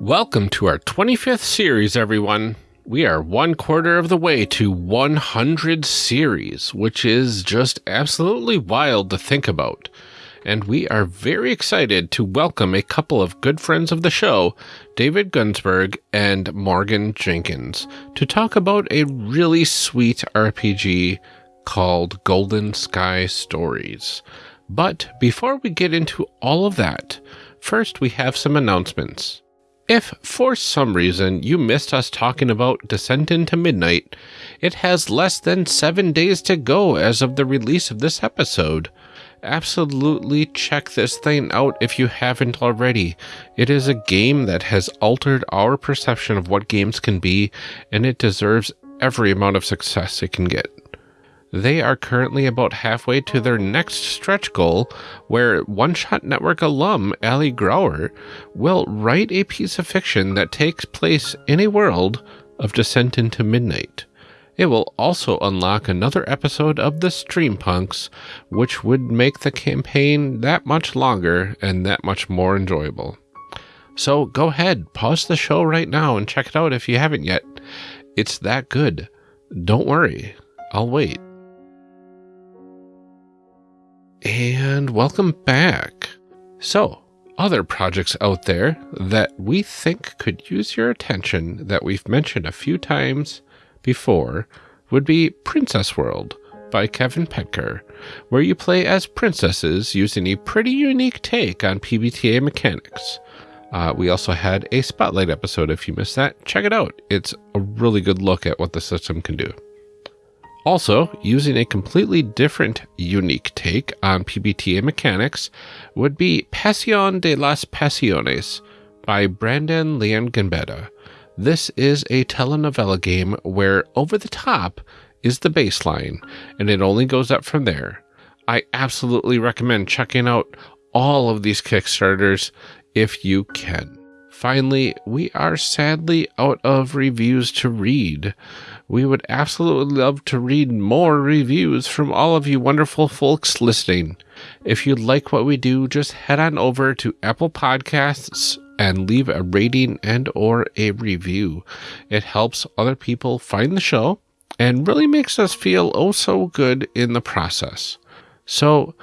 Welcome to our 25th series, everyone. We are one quarter of the way to 100 series, which is just absolutely wild to think about. And we are very excited to welcome a couple of good friends of the show, David Gunsberg and Morgan Jenkins, to talk about a really sweet RPG called Golden Sky Stories. But before we get into all of that, first we have some announcements. If for some reason you missed us talking about Descent into Midnight, it has less than seven days to go as of the release of this episode. Absolutely check this thing out if you haven't already. It is a game that has altered our perception of what games can be, and it deserves every amount of success it can get. They are currently about halfway to their next stretch goal, where One Shot Network alum Ali Grauer will write a piece of fiction that takes place in a world of Descent into Midnight. It will also unlock another episode of the Streampunks, which would make the campaign that much longer and that much more enjoyable. So go ahead, pause the show right now and check it out if you haven't yet. It's that good. Don't worry, I'll wait. And welcome back. So, other projects out there that we think could use your attention that we've mentioned a few times before would be Princess World by Kevin Petker, where you play as princesses using a pretty unique take on PBTA mechanics. Uh, we also had a spotlight episode. If you missed that, check it out. It's a really good look at what the system can do. Also, using a completely different, unique take on PBTA mechanics would be Pasión de las Pasiones by Brandon Leon Gambetta. This is a telenovela game where over the top is the baseline, and it only goes up from there. I absolutely recommend checking out all of these Kickstarters if you can. Finally, we are sadly out of reviews to read. We would absolutely love to read more reviews from all of you wonderful folks listening. If you like what we do, just head on over to Apple Podcasts and leave a rating and or a review. It helps other people find the show and really makes us feel oh so good in the process. So,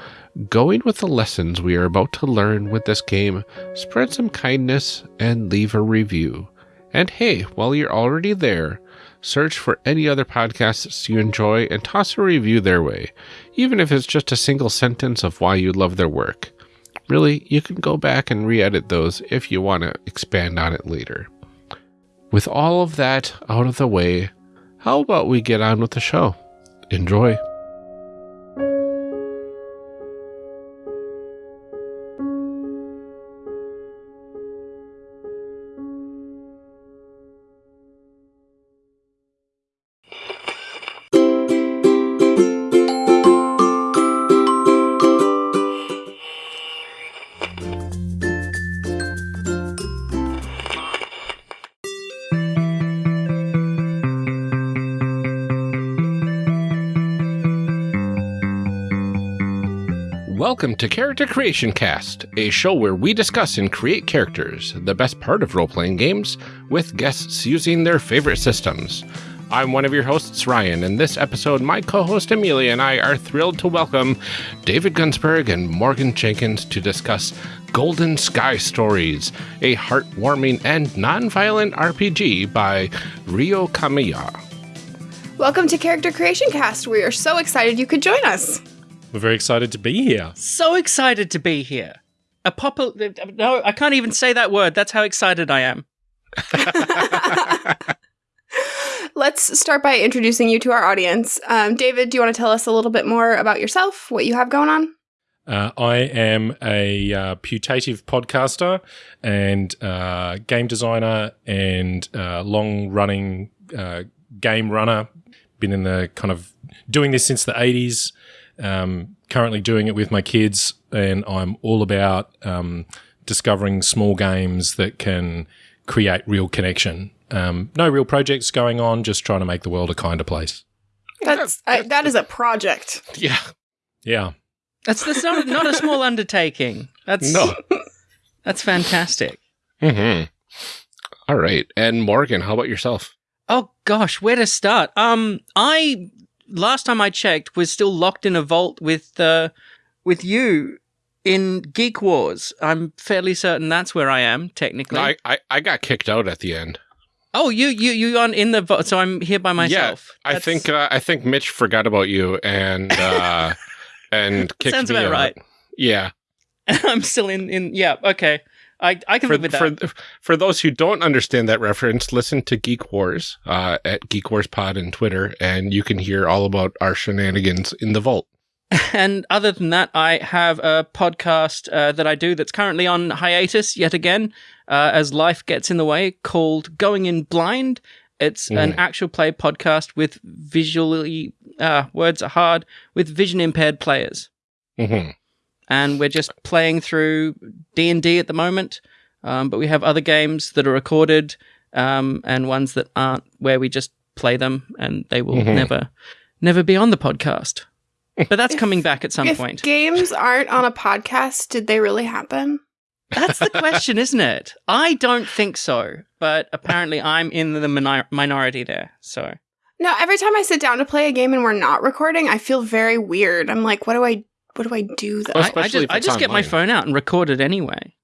going with the lessons we are about to learn with this game, spread some kindness and leave a review. And hey, while you're already there, search for any other podcasts you enjoy and toss a review their way, even if it's just a single sentence of why you love their work. Really, you can go back and re edit those if you want to expand on it later. With all of that out of the way, how about we get on with the show? Enjoy. Welcome to Character Creation Cast, a show where we discuss and create characters, the best part of role playing games, with guests using their favorite systems. I'm one of your hosts, Ryan, and this episode, my co host Amelia and I are thrilled to welcome David Gunsberg and Morgan Jenkins to discuss Golden Sky Stories, a heartwarming and non violent RPG by Ryo Kamiya. Welcome to Character Creation Cast. We are so excited you could join us. We're very excited to be here. So excited to be here. A pop. No, I can't even say that word. That's how excited I am. Let's start by introducing you to our audience. Um, David, do you want to tell us a little bit more about yourself, what you have going on? Uh, I am a uh, putative podcaster and uh, game designer and uh, long running uh, game runner. Been in the kind of doing this since the 80s. Um, currently doing it with my kids, and I'm all about um, discovering small games that can create real connection. Um, no real projects going on, just trying to make the world a kinder place. That's I, that is a project. Yeah. Yeah. That's that's not not a small undertaking. That's No. that's fantastic. hmm All right. And Morgan, how about yourself? Oh gosh, where to start? Um, I last time I checked was still locked in a vault with uh, with you in Geek Wars. I'm fairly certain that's where I am technically. I, I, I got kicked out at the end. oh, you you you on in the vault, so I'm here by myself. I That's- think uh, I think Mitch forgot about you and uh, and kicked sounds me about out. right. Yeah. I'm still in in. Yeah, okay. I I can For, live with that. for for those who don't understand that reference, listen to Geek Wars uh, at Geek Wars Pod and Twitter, and you can hear all about our shenanigans in the vault. And other than that, I have a podcast uh, that I do that's currently on hiatus yet again, uh, as life gets in the way, called Going In Blind. It's an Mhm. actual play podcast with visually, uh, words are hard, with vision impaired players. hmm And we're just playing through D&D at the moment, um, but we have other games that are recorded um, and ones that aren't, where we just play them and they will Mhm. never, never be on the podcast. But that's If- coming back at some if point. games aren't on a podcast, did they really happen? That's the question, isn't it? I don't think so, but apparently I'm in the minor- minority there. So No, every time I sit down to play a game and we're not recording, I feel very weird. I'm like, what do I what do I do then? Well, I, I just, I just get my phone out and record it anyway.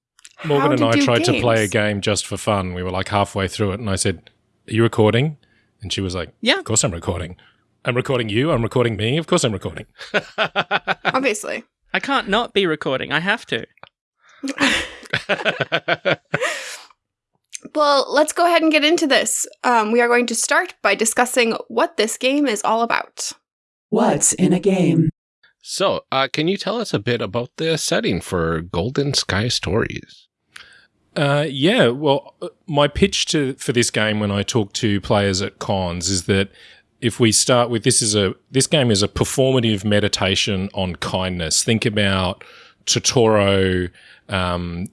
Morgan How and I do tried to play a game just for fun. We were like halfway through it, and I said, "Are you recording?" And she was like, Yeah. of course I'm recording. I'm recording you. I'm recording me. Of course I'm recording." Obviously. I can't not be recording. I have to. Well, let's go ahead and get into this. Um, we are going to start by discussing what this game is all about. What's in a game? So, uh, can you tell us a bit about the setting for Golden Sky Stories? Uh, yeah, well, uh, my pitch to for this game when I talk to players at cons is that if we start with this is a this game is a performative meditation on kindness. Think about Totoro, um,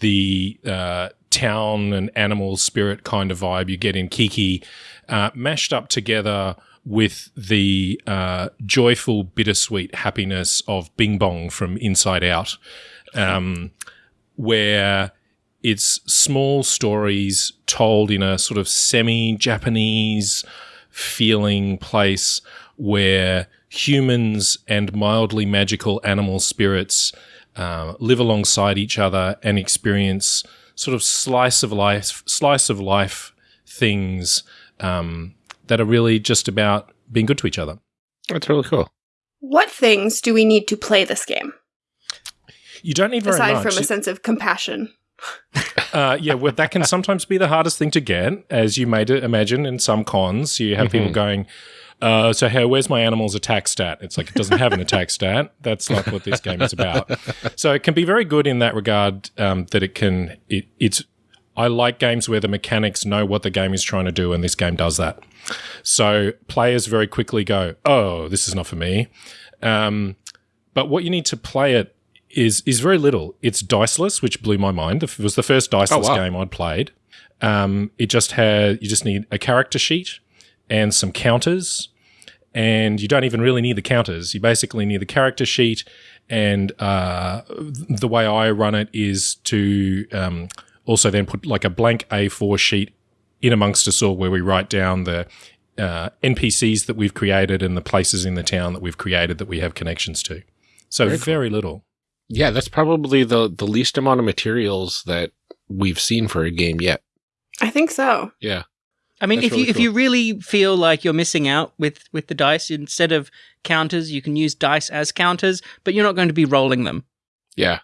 the uh, town and animal spirit kind of vibe you get in Kiki, uh, mashed up together with the uh, joyful, bittersweet happiness of Bing Bong from Inside Out, um, where it's small stories told in a sort of semi-Japanese feeling place where humans and mildly magical animal spirits uh, live alongside each other and experience sort of slice of life, slice of life things um, that are really just about being good to each other. That's really cool. What things do we need to play this game You don't need very aside much. from a sense of compassion? Uh, yeah, well, that can sometimes be the hardest thing to get, as you may imagine in some cons. You have people Mhm. going, uh, so hey, where's my animal's attack stat? It's like it doesn't have an attack stat. That's not what this game is about. So it can be very good in that regard um, that it can. It, it's. I like games where the mechanics know what the game is trying to do, and this game does that. So players very quickly go, "Oh, this is not for me." Um, but what you need to play it is is very little. It's diceless, which blew my mind. It was the first diceless wow. game I'd played. Um, it just had you just need a character sheet and some counters, and you don't even really need the counters. You basically need the character sheet, and uh, the way I run it is to um, also then put like a blank A4 sheet in amongst us all where we write down the uh, NPCs that we've created and the places in the town that we've created that we have connections to. So Very very, cool. little. Yeah, that's probably the the least amount of materials that we've seen for a game yet. I think so. Yeah. I mean, That's if you really if you really feel like you're missing out with with the dice, instead of counters, you can use dice as counters, but you're not going to be rolling them. Yeah.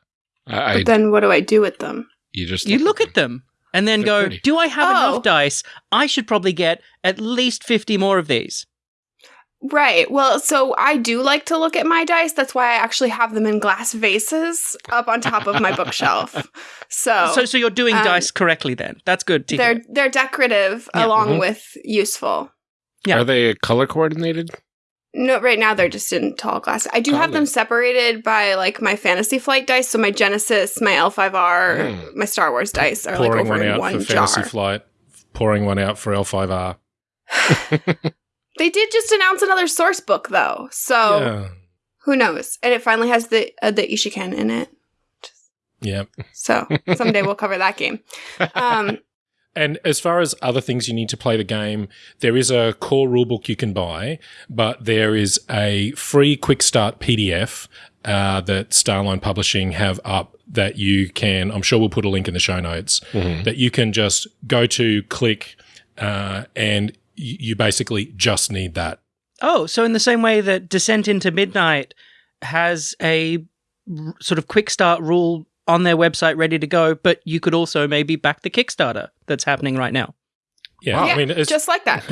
I, I But then what do I do with them? You just You look at them and then They're go, pretty. "Do I have Oh. enough dice? I should probably get at least fifty more of these." Right. Well, so I do like to look at my dice. That's why I actually have them in glass vases up on top of my bookshelf. So, So, so you're doing um, dice correctly then. That's good to they're hear. they're decorative Yeah. along Mhm. with useful. yeah. Are they color coordinated? No, right now they're just in tall glass. I do have them separated by like my Fantasy Flight dice. So my Genesys, my L5R, Mm. my Star Wars dice are like pouring over one out one for jar. Fantasy Flight, pouring one out for L5R. They did just announce another source book though, so Yeah. who knows? And it finally has the uh, the Ishiken in it. Yep. So someday we'll cover that game. Um, And as far as other things you need to play the game, there is a core rulebook you can buy, but there is a free quick start PDF uh, that Star Line Publishing have up that you can. I'm sure we'll put a link in the show notes that you can just go to, click, uh, and y- you basically just need that. Oh, so in the same way that Descent into Midnight has a r- sort of quick start rule on their website ready to go, but you could also maybe back the Kickstarter that's happening right now. Yeah, Wow. I mean, it's, just like that.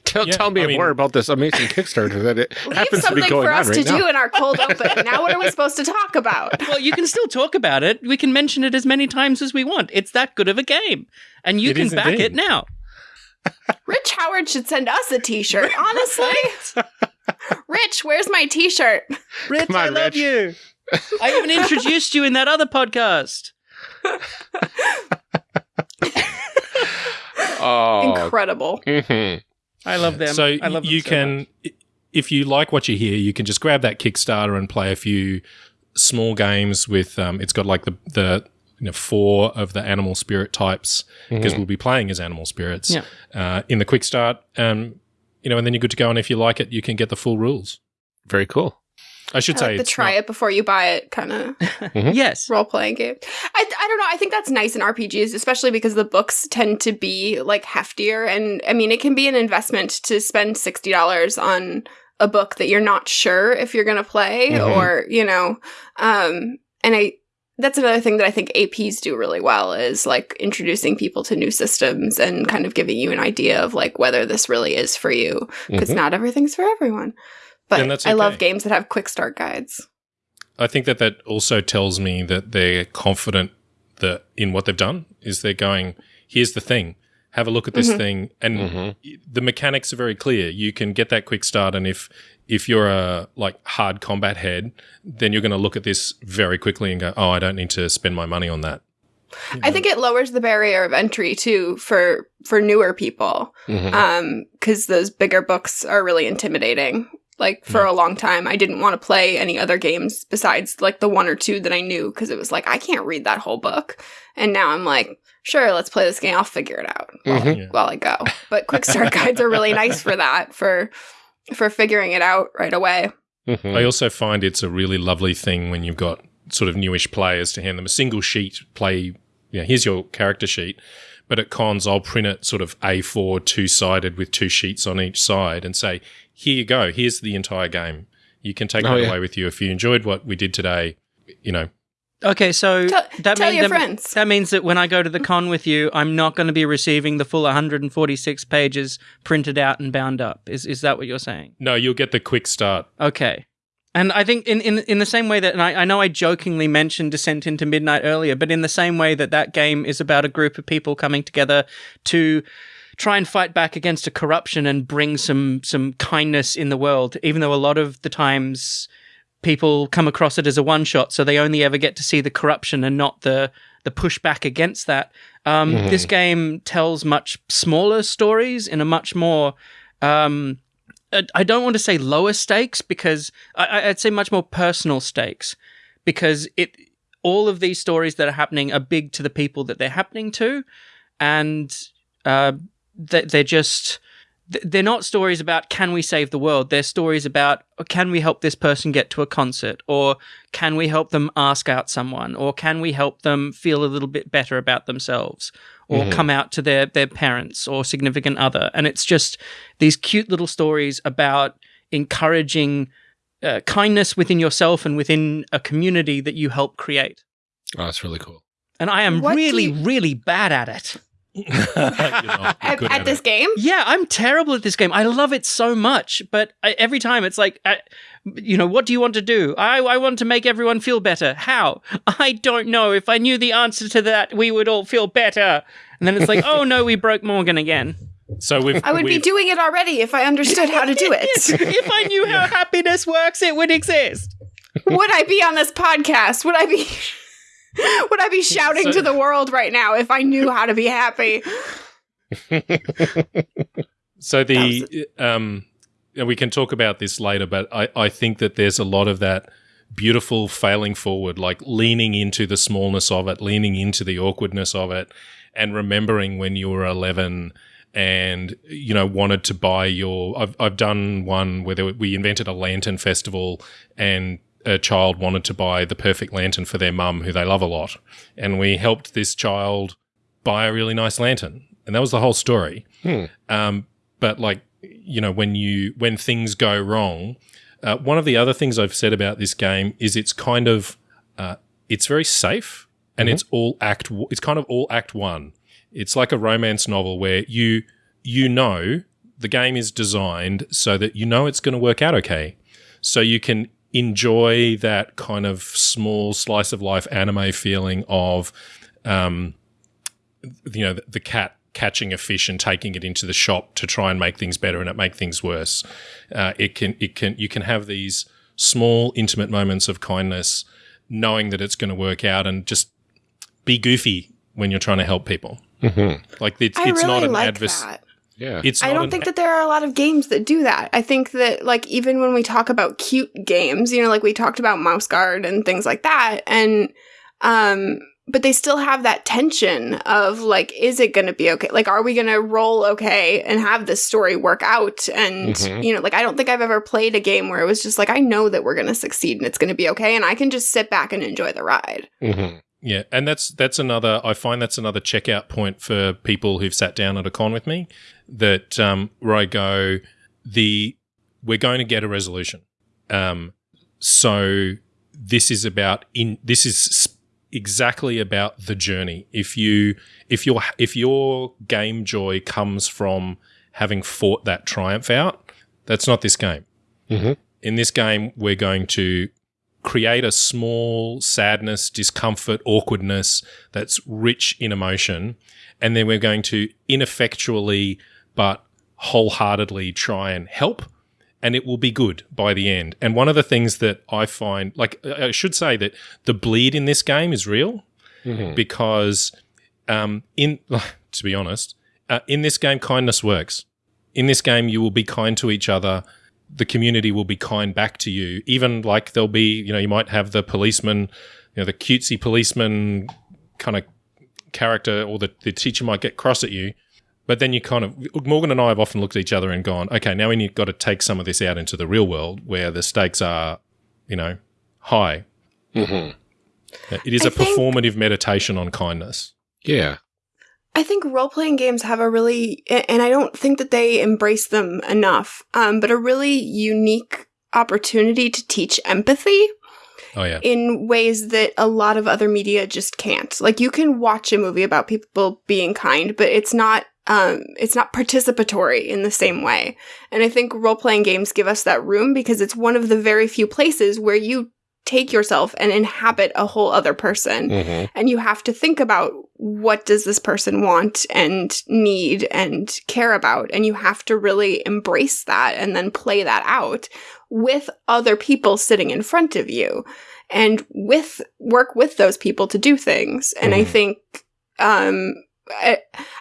Tell, Yeah, tell me I mean- more about this amazing Kickstarter that it Leave happens to something be going for on us right to now. do in our cold open. Now, what are we supposed to talk about? Well, you can still talk about it. We can mention it as many times as we want. It's that good of a game. And you It can back indeed. it now. Rich Howard should send us a T-shirt. Honestly, Rich, where's my T-shirt? Rich, on, I love Rich. you. I even introduced you in that other podcast. Oh, Incredible. mhm. I love them. so I love them you so can, much. if you like what you hear, you can just grab that Kickstarter and play a few small games with. Um, it's got like the the you know four of the animal spirit types because we'll be playing as animal spirits Yeah. uh, in the quick start. Um, you know, and then you're good to go. And if you like it, you can get the full rules. Very cool. I should I say like the try not- it before you buy it kind of Yes. role playing game. I, I don't know. I think that's nice in RPGs, especially because the books tend to be like heftier. And I mean, it can be an investment to spend $60 on a book that you're not sure if you're going to play Mhm. or, you know, um, and I, that's another thing that I think APs do really well is like introducing people to new systems and kind of giving you an idea of like whether this really is for you because Mhm. not everything's for everyone. But And that's I love games that have quick start guides. I think that that also tells me that they're confident that in what they've done is they're going, here's the thing, have a look at this Mhm. thing, and Mhm. the mechanics are very clear. You can get that quick start, and if if you're a like hard combat head, then you're going to look at this very quickly and go, oh, I don't need to spend my money on that. I think it lowers the barrier of entry too for for newer people. Mhm. Um cuz those bigger books are really intimidating. Like for a long time I didn't want to play any other games besides like the one or two that I knew cuz it was like I can't read that whole book. And now I'm like, sure, let's play this game. I'll figure it out while, Mhm. Yeah. while I go. But quick start guides are really nice for that for for figuring it out right away. Mhm. I also find it's a really lovely thing when you've got sort of newish players to hand them a single sheet, play, you know, here's your character sheet. But at cons, I'll print it sort of A4 two sided with two sheets on each side and say, here you go, here's the entire game. You can take Oh, that yeah. away with you. If you enjoyed what we did today, you know, Okay, so Tell- that, tell mean- your that, friends. that means that when I go to the con with you, I'm not going to be receiving the full 146 pages printed out and bound up. Is is that what you're saying? no, you'll get the quick start. Okay. And I think in, in in the same way that, and I, I know I jokingly mentioned Descent into Midnight earlier, but in the same way that that game is about a group of people coming together to try and fight back against a corruption and bring some some kindness in the world, even though a lot of the times people come across it as a one shot, so they only ever get to see the corruption and not the the pushback against that. Um, Mhm. This game tells much smaller stories in a much more um, I- I don't want to say lower stakes because I, I'd say much more personal stakes because it all of these stories that are happening are big to the people that they're happening to, and uh, they're just they're not stories about can we save the world. They're stories about can we help this person get to a concert, or can we help them ask out someone, or can we help them feel a little bit better about themselves, or Mhm. come out to their their parents or significant other. And it's just these cute little stories about encouraging uh, kindness within yourself and within a community that you help create. Oh, that's really cool. And I am What really, you- really bad at it. You're At, at at this it. game? Yeah, I'm terrible at this game. I love it so much, but I, every time it's like, I, you know, what do you want to do? I, I want to make everyone feel better. How? I don't know. If I knew the answer to that, we would all feel better. And then it's like, oh no, we broke Morgan again. So we've. I would be we've- doing it already if I understood how to do it. if I knew how happiness works, it would exist. would I be on this podcast? Would I be Would I be shouting So- to the world right now if I knew how to be happy? So the um, and we can talk about this later, but I, I think that there's a lot of that beautiful failing forward, like leaning into the smallness of it, leaning into the awkwardness of it, and remembering when you were 11 and you know wanted to buy your I've, I've done one where there, we invented a lantern festival and a child wanted to buy the perfect lantern for their mum who they love a lot. And we helped this child buy a really nice lantern. And that was the whole story. Hmm. um, but like you know when you when things go wrong uh, one of the other things i've said about this game is it's kind of uh, it's very safe and it's all act it's kind of all act one. It's like a romance novel where you you know the game is designed so that you know it's going to work out okay. So you can enjoy that kind of small slice of life anime feeling of um, you know the, the cat catching a fish and taking it into the shop to try and make things better and it make things worse uh, it can it can you can have these small intimate moments of kindness knowing that it's going to work out and just be goofy when you're trying to help people Mhm. like it's, I it's really not an like adverse that. Yeah. it's I don't an- think that there are a lot of games that do that. I think that like even when we talk about cute games, you know, like we talked about Mouse Guard and things like that, and um, but they still have that tension of like, is it going to be okay? Like, are we going to roll okay and have this story work out? And Mhm. you know, like I don't think I've ever played a game where it was just like, I know that we're going to succeed and it's going to be okay, and I can just sit back and enjoy the ride. Mhm. Yeah, and that's that's another. I find that's another checkout point for people who've sat down at a con with me. That um, where I go, the we're going to get a resolution. Um, so this is about in this is exactly about the journey. If you if your if your game joy comes from having fought that triumph out, that's not this game. Mhm. In this game, we're going to create a small sadness, discomfort, awkwardness that's rich in emotion. And then we're going to ineffectually but wholeheartedly try and help. And it will be good by the end. And one of the things that I find, like, I should say that the bleed in this game is real Mhm. because, um, in to be honest, uh, in this game, kindness works. In this game, you will be kind to each other the community will be kind back to you. Even like there'll be, you know, you might have the policeman, you know, the cutesy policeman kind of character, or the, the teacher might get cross at you. But then you kind of, Morgan and I have often looked at each other and gone, okay, now we need got to take some of this out into the real world where the stakes are, you know, high. Mhm. It is I a think- performative meditation on kindness. Yeah. I think role playing games have a really, and I don't think that they embrace them enough, um, but a really unique opportunity to teach empathy Oh yeah, in ways that a lot of other media just can't. Like you can watch a movie about people being kind, but it's not um it's not participatory in the same way. And I think role playing games give us that room because it's one of the very few places where you take yourself and inhabit a whole other person Mhm. and you have to think about what does this person want and need and care about and you have to really embrace that and then play that out with other people sitting in front of you and with work with those people to do things and i Mhm. think um I,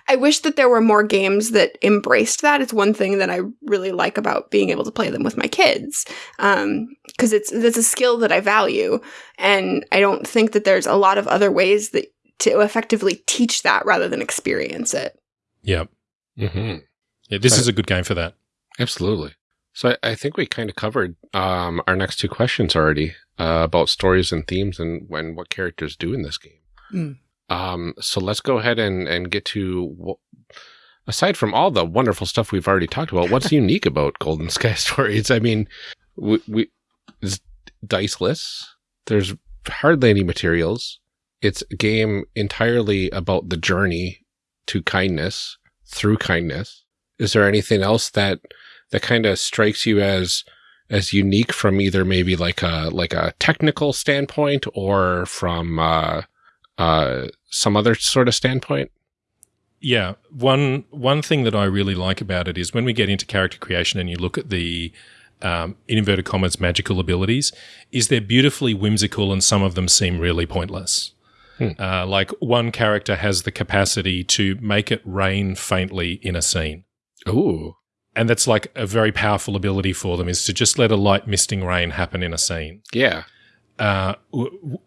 I wish that there were more games that embraced that. It's one thing that I really like about being able to play them with my kids, because it's it's a skill that I value, and I don't think that there's a lot of other ways that to effectively teach that rather than experience it. yeah, Mhm. yeah. This Right. is a good game for that. Absolutely. So I, I think we kind of covered um, our next two questions already uh, about stories and themes and when what characters do in this game. Mm. Um, so let's go ahead and, and get to wh- aside from all the wonderful stuff we've already talked about, what's unique about Golden Sky Stories? I mean, we, we it's diceless. There's hardly any materials. It's a game entirely about the journey to kindness through kindness. Is there anything else that that kind of strikes you as as unique from either maybe like a like a technical standpoint or from uh, uh, some other sort of standpoint? Yeah, one one thing that I really like about it is when we get into character creation and you look at the um, in inverted commas magical abilities, is they're beautifully whimsical and some of them seem really pointless. Hmm. Uh, like one character has the capacity to make it rain faintly in a scene, Ooh, and that's like a very powerful ability for them is to just let a light misting rain happen in a scene yeah, uh,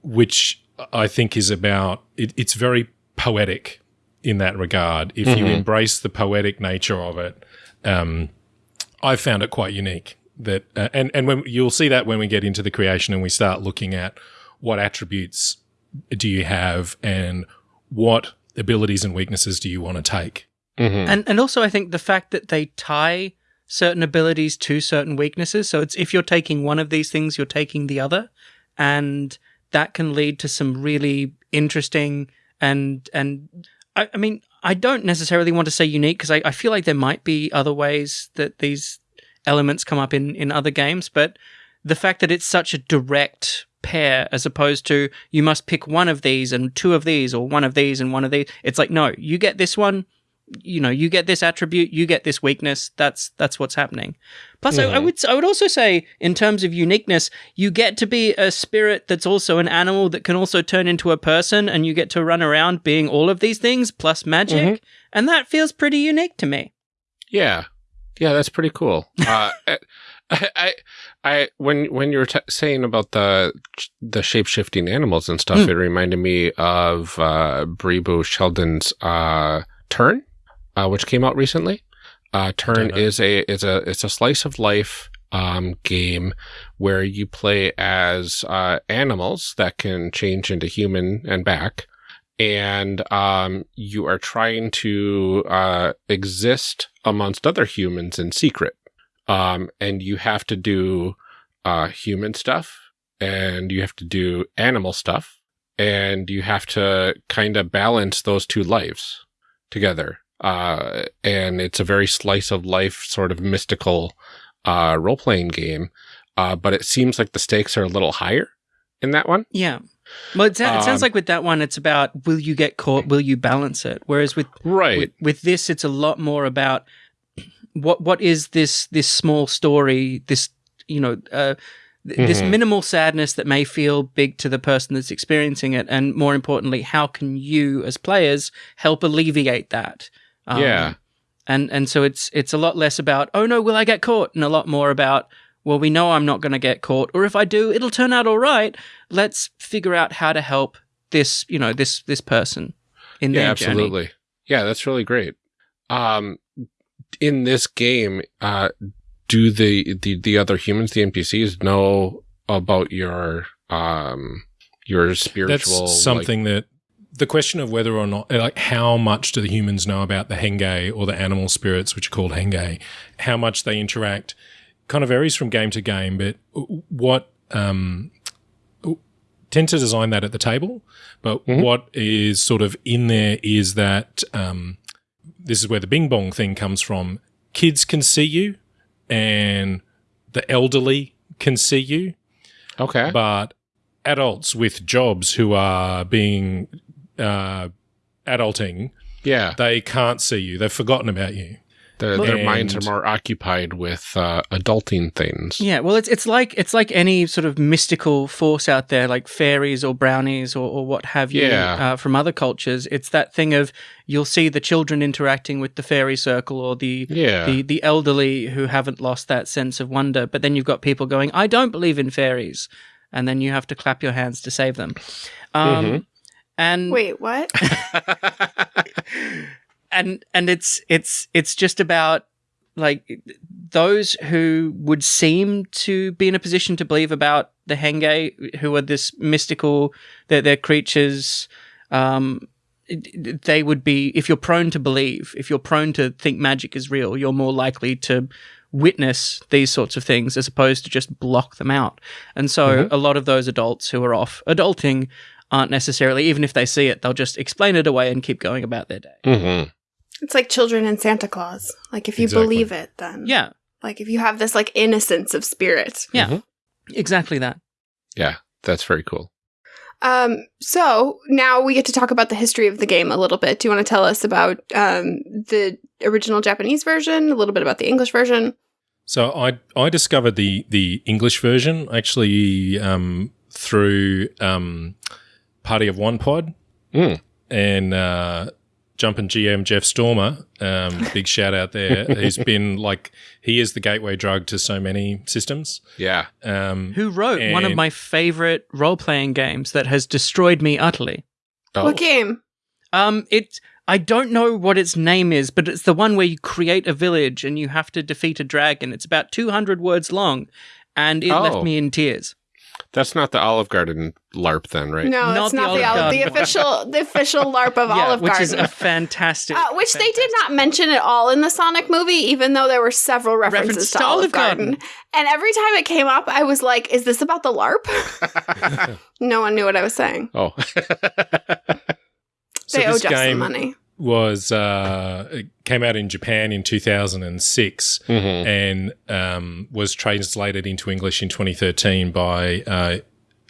which I think is about it, it's very poetic in that regard. If you Mhm. embrace the poetic nature of it, um, I found it quite unique. That uh, and and when you'll see that when we get into the creation and we start looking at what attributes do you have and what abilities and weaknesses do you want to take. Mhm. And and also I think the fact that they tie certain abilities to certain weaknesses. So it's if you're taking one of these things, you're taking the other. And that can lead to some really interesting and and I, I mean, I don't necessarily want to say unique because I, I feel like there might be other ways that these elements come up in, in other games, but the fact that it's such a direct pair as opposed to you must pick one of these and two of these or one of these and one of these. It's like, no, you get this one, you know, you get this attribute, you get this weakness. That's that's what's happening. Plus, I, I Mhm. would I would also say, in terms of uniqueness, you get to be a spirit that's also an animal that can also turn into a person, and you get to run around being all of these things plus magic, and that feels pretty unique to me. Yeah, yeah, that's pretty cool. uh, I, I, I, when when you were t- saying about the the shape shifting animals and stuff, Hmm. it reminded me of uh, Brie Beau Sheldon's uh, Turn, uh, which came out recently. Uh, Turn is a is a it's a slice of life um, game where you play as uh, animals that can change into human and back and um, you are trying to uh, exist amongst other humans in secret. Um, and you have to do uh, human stuff, and you have to do animal stuff, and you have to kind of balance those two lives together. Uh, and it's a very slice of life, sort of mystical uh, role playing game. Uh, but it seems like the stakes are a little higher in that one. Yeah. Well, it, sou- it sounds Um, like with that one, it's about will you get caught, will you balance it? Whereas with Right. with, with this, it's a lot more about what what is this this small story, this you know, uh, th- this Mhm. minimal sadness that may feel big to the person that's experiencing it, and more importantly, how can you as players help alleviate that? Um, Yeah. and and so it's it's a lot less about oh no, will I get caught, and a lot more about well, we know I'm not going to get caught, or if I do, it'll turn out all right. Let's figure out how to help this, you know, this this person in yeah their journey. absolutely yeah that's really great um in this game uh do the the the other humans the npcs know about your um your spiritual That's something that the question of whether or not, like, how much do the humans know about the Henge or the animal spirits, which are called Henge, how much they interact, kind of varies from game to game. But what um, tend to design that at the table, but Mhm. what is sort of in there is that um, this is where the Bing Bong thing comes from. Kids can see you, and the elderly can see you okay but adults with jobs who are being uh, adulting, yeah they can't see you. They've forgotten about you. Their, their minds are more occupied with uh adulting things Yeah, well, it's it's like it's like any sort of mystical force out there, like fairies or brownies or, or what have you Yeah. uh, from other cultures. It's that thing of you'll see the children interacting with the fairy circle or the yeah the the elderly who haven't lost that sense of wonder. But then you've got people going, "I don't believe in fairies," and then you have to clap your hands to save them. Um, Mhm. And Wait, what? and and it's it's it's just about like those who would seem to be in a position to believe about the Henge, who are this mystical, they're, they're creatures. Um, they would be if you're prone to believe, if you're prone to think magic is real, you're more likely to witness these sorts of things as opposed to just block them out. And so a lot of those adults who are off adulting aren't necessarily, even if they see it, they'll just explain it away and keep going about their day. Mhm. It's like children and Santa Claus. Like if you Exactly. believe it, then Yeah, Like if you have this like innocence of spirit. Yeah. Mhm. exactly that. yeah that's very cool Um, so now we get to talk about the history of the game a little bit. Do you want to tell us about um, the original Japanese version, a little bit about the English version? So I I discovered the the English version actually um, through um, Party of One Pod Mm. and uh, Jumpin' GM Jeff Stormer. Um, big shout out there. He's been like he is the gateway drug to so many systems. yeah Um, Who wrote one of my favorite role playing games that has destroyed me utterly? oh What game? Um, it I don't know what its name is, but it's the one where you create a village and you have to defeat a dragon. It's about 200 words long, and it Oh. left me in tears. That's not the Olive Garden LARP then, right? No, Not it's not the, Olive Olive the official the official LARP of yeah, Olive which Garden. is a fantastic. uh, which they did not mention at all in the Sonic movie, even though there were several references Reference to, to Olive Olive Garden. Garden. And every time it came up, I was like, "Is this about the LARP?" no one knew what I was saying. oh. So They owe this Jeff some money. Was uh, it came out in Japan in 2006 Mhm. and um, was translated into English in 2013 by uh,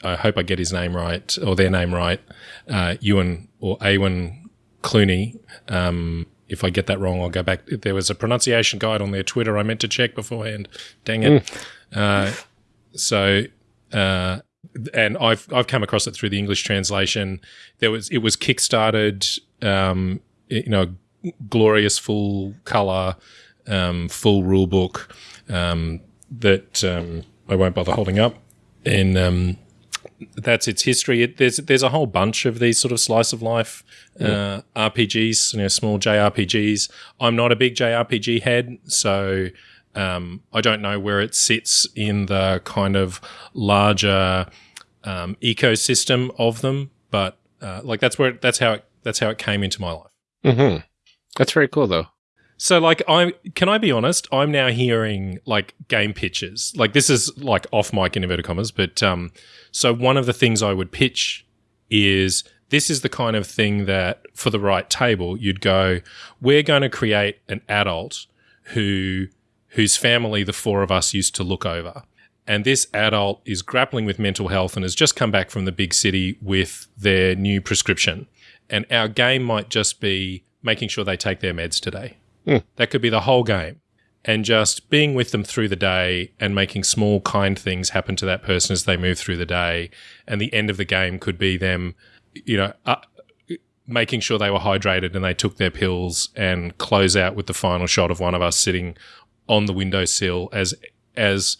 I hope I get his name right or their name right, uh, Ewan or Awen Cluney. Um, if I get that wrong, I'll go back. There was a pronunciation guide on their Twitter I meant to check beforehand. Dang it. Uh, so, uh, and I've I've come across it through the English translation. There was it was kickstarted, um, you know, glorious full color, um, full rule book um, that um, I won't bother holding up, and um, that's its history. It, there's there's a whole bunch of these sort of slice of life uh, RPGs, you know, small JRPGs. I'm not a big JRPG head, so um, I don't know where it sits in the kind of larger um, ecosystem of them, but uh, like that's where that's how it, that's how it came into my life. Mhm. That's very cool, though. So like I can I be honest, I'm now hearing like game pitches. Like this is like off mic in inverted commas, but um so one of the things I would pitch is this is the kind of thing that for the right table you'd go, we're going to create an adult who whose family the four of us used to look over. And this adult is grappling with mental health and has just come back from the big city with their new prescription. And our game might just be making sure they take their meds today. That could be the whole game. And just being with them through the day and making small, kind things happen to that person as they move through the day. And the end of the game could be them, you know, uh, making sure they were hydrated and they took their pills and close out with the final shot of one of us sitting on the windowsill as as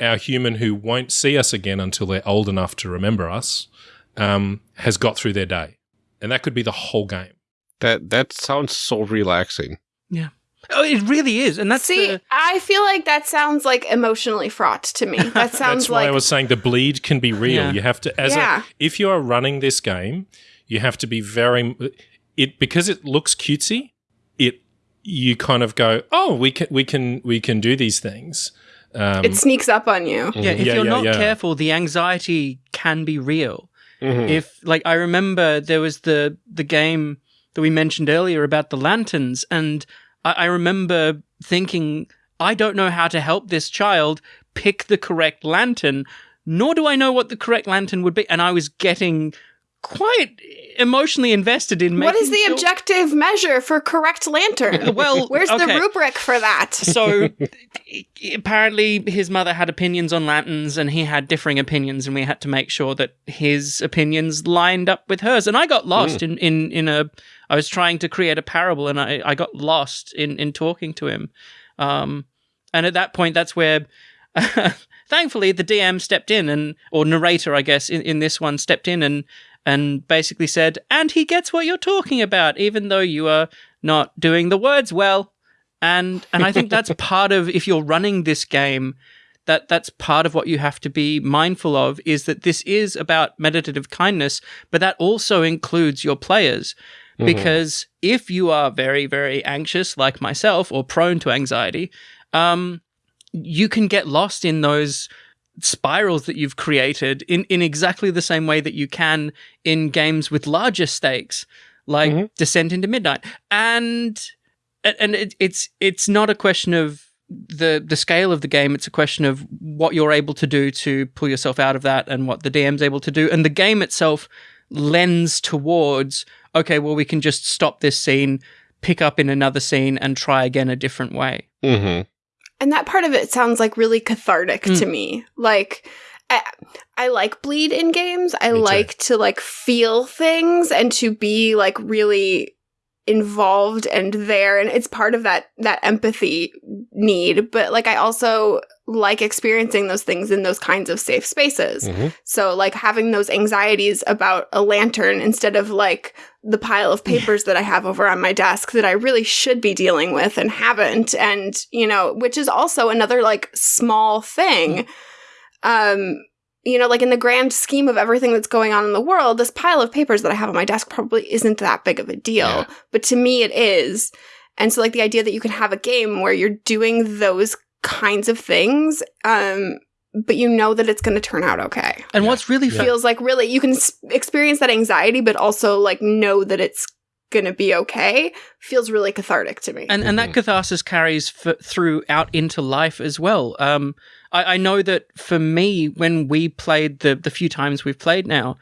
our human who won't see us again until they're old enough to remember us um, has got through their day, and that could be the whole game. That that sounds so relaxing. Yeah. Oh, it really is, and that's See, the, I feel like that sounds like emotionally fraught to me. That sounds That's why like I was saying the bleed can be real. Yeah. You have to as Yeah. a if you are running this game, you have to be very it because it looks cutesy. It you kind of go, oh, we can we can we can do these things. Um, it sneaks up on you. yeah. If Yeah, you're yeah, not yeah. careful, the anxiety can be real. Mhm. if like I remember there was the the game that we mentioned earlier about the lanterns, and I, I remember thinking, I don't know how to help this child pick the correct lantern, nor do I know what the correct lantern would be, and I was getting quite emotionally invested in What is the sure- objective measure for correct lantern? Well, Where's the rubric for that? So apparently his mother had opinions on lanterns and he had differing opinions and we had to make sure that his opinions lined up with hers and i got lost in, in, in a i was trying to create a parable and i, I got lost in, in talking to him um, and at that point that's where thankfully the dm stepped in and or narrator i guess in, in this one stepped in and and basically said and he gets what you're talking about even though you are not doing the words well. And and I think that's part of if you're running this game that that's part of what you have to be mindful of is that this is about meditative kindness but that also includes your players. Because if you are very very anxious like myself or prone to anxiety um you can get lost in those spirals that you've created in in exactly the same way that you can in games with larger stakes like Mhm. Descent into Midnight and and- it, it's it's not a question of the the scale of the game it's a question of what you're able to do to pull yourself out of that and what the DM's able to do and the game itself lends towards okay well we can just stop this scene pick up in another scene and try again a different way Mhm. And that part of it sounds like really cathartic Mm. to me. Like I, I like bleed in games. I Me too. like to like feel things and to be like really involved and there and it's part of that that empathy need but like i also like experiencing those things in those kinds of safe spaces Mhm. so like having those anxieties about a lantern instead of like the pile of papers that I have over on my desk that I really should be dealing with and haven't. And, you know, which is also another like small thing. Um, you know, like in the grand scheme of everything that's going on in the world, this pile of papers that I have on my desk probably isn't that big of a deal. Yeah. But to me, it is. And so, like, the idea that you can have a game where you're doing those kinds of things, um, but you know that it's going to turn out okay. And Yeah. what's really Yeah. Feels like really you can s- experience that anxiety, but also like know that it's going to be okay. Feels really cathartic to me. and and that Mhm. catharsis carries f- through out into life as well. Um, I, I know that for me, when we played the the few times we've played now,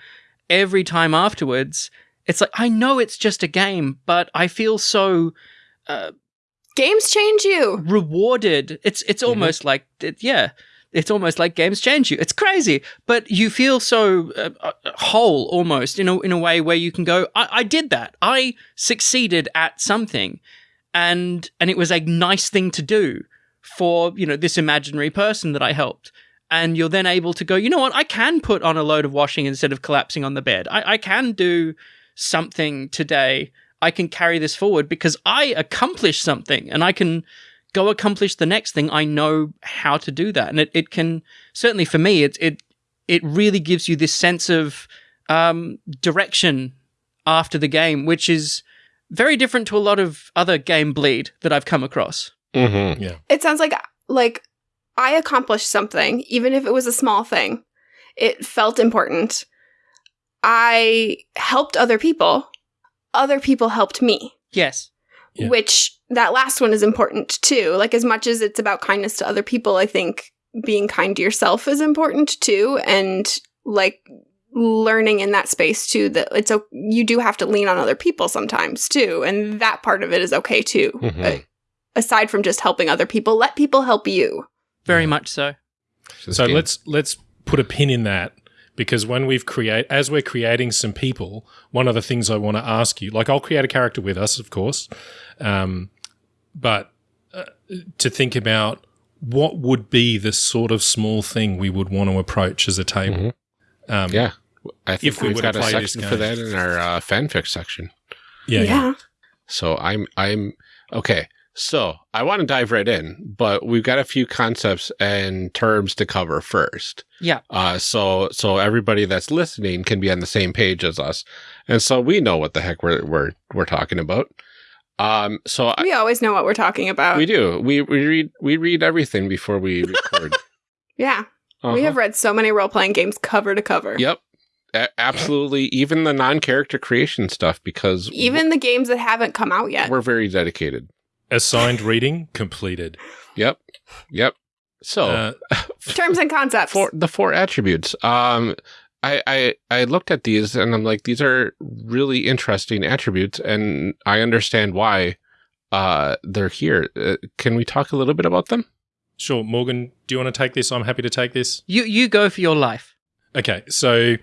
every time afterwards, it's like I know it's just a game, but I feel so Games change you. rewarded. It's it's almost like yeah, it's almost like games change you. It's crazy, but you feel so uh, uh, whole almost in a in a way where you can go, I, I did that. I succeeded at something, and and it was a nice thing to do for you know this imaginary person that I helped. And you're then able to go, you know what? I can put on a load of washing instead of collapsing on the bed. I, I can do something today. I can carry this forward because I accomplished something and I can go accomplish the next thing. I know how to do that. And it, it can certainly for me, it it it really gives you this sense of um, direction after the game, which is very different to a lot of other game bleed that I've come across. Mm-hmm. It sounds like like I accomplished something, even if it was a small thing. It felt important. I helped other people. Other people helped me, Yes. Yeah. which that last one is important too. Like as much as it's about kindness to other people, I think being kind to yourself is important too and like learning in that space too that it's o- you do have to lean on other people sometimes too and that part of it is okay too. Mhm. Uh, aside from just helping other people, let people help you. Very much so. So let's let's put a pin in that because when we've create as we're creating some people, one of the things I want to ask you, like I'll create a character with us, of course, um, but uh, to think about what would be the sort of small thing we would want to approach as a table. Um, Yeah. I think If we we've would've got a section for that in our uh, fanfic section. yeah, yeah. So I'm I'm okay. So I want to dive right in, but we've got a few concepts and terms to cover first. Yeah. Uh, so so everybody that's listening can be on the same page as us, and so we know what the heck we're we're we're talking about. Um, so I, We always know what we're talking about. we do we we read we read everything before we record. yeah. We Uh-huh. have read so many role playing games cover to cover. Yep. A- absolutely. Even the non character creation stuff because Even the games that haven't come out yet. we're very dedicated. Assigned reading completed. Yep. Yep. So Uh, Terms and concepts. four the four attributes. Um, I, I I looked at these and I'm like, these are really interesting attributes, and I understand why uh they're here. Uh, can we talk a little bit about them? sure, Morgan, do you want to take this? I'm happy to take this. You you go for your life. Okay, so a-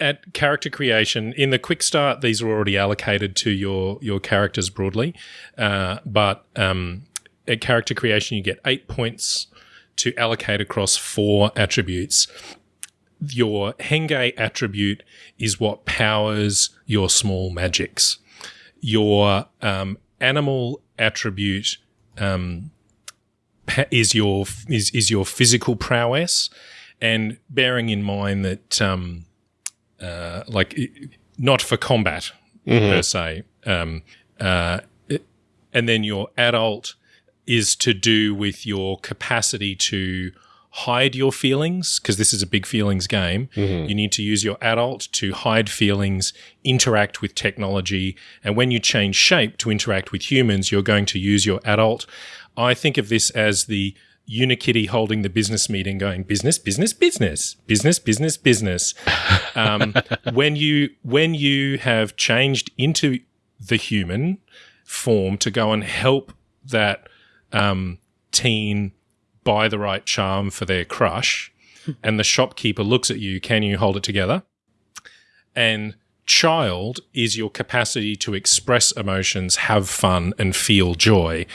at character creation, in the quick start, these are already allocated to your your characters broadly, uh, but um, at character creation, you get eight points to allocate across four attributes. Your Henge attribute is what powers your small magics. Your um, animal attribute um, is your is is your physical prowess, and bearing in mind that um, uh, like not for combat per se, um, uh, it- and then your adult is to do with your capacity to hide your feelings because this is a big feelings game. You need to use your adult to hide feelings, interact with technology, and when you change shape to interact with humans, you're going to use your adult. I think of this as the Unikitty holding the business meeting, going business, business, business, business, business, business. Um, when you when you have changed into the human form to go and help that um, teen buy the right charm for their crush, and the shopkeeper looks at you, can you hold it together? And child is your capacity to express emotions, have fun, and feel joy.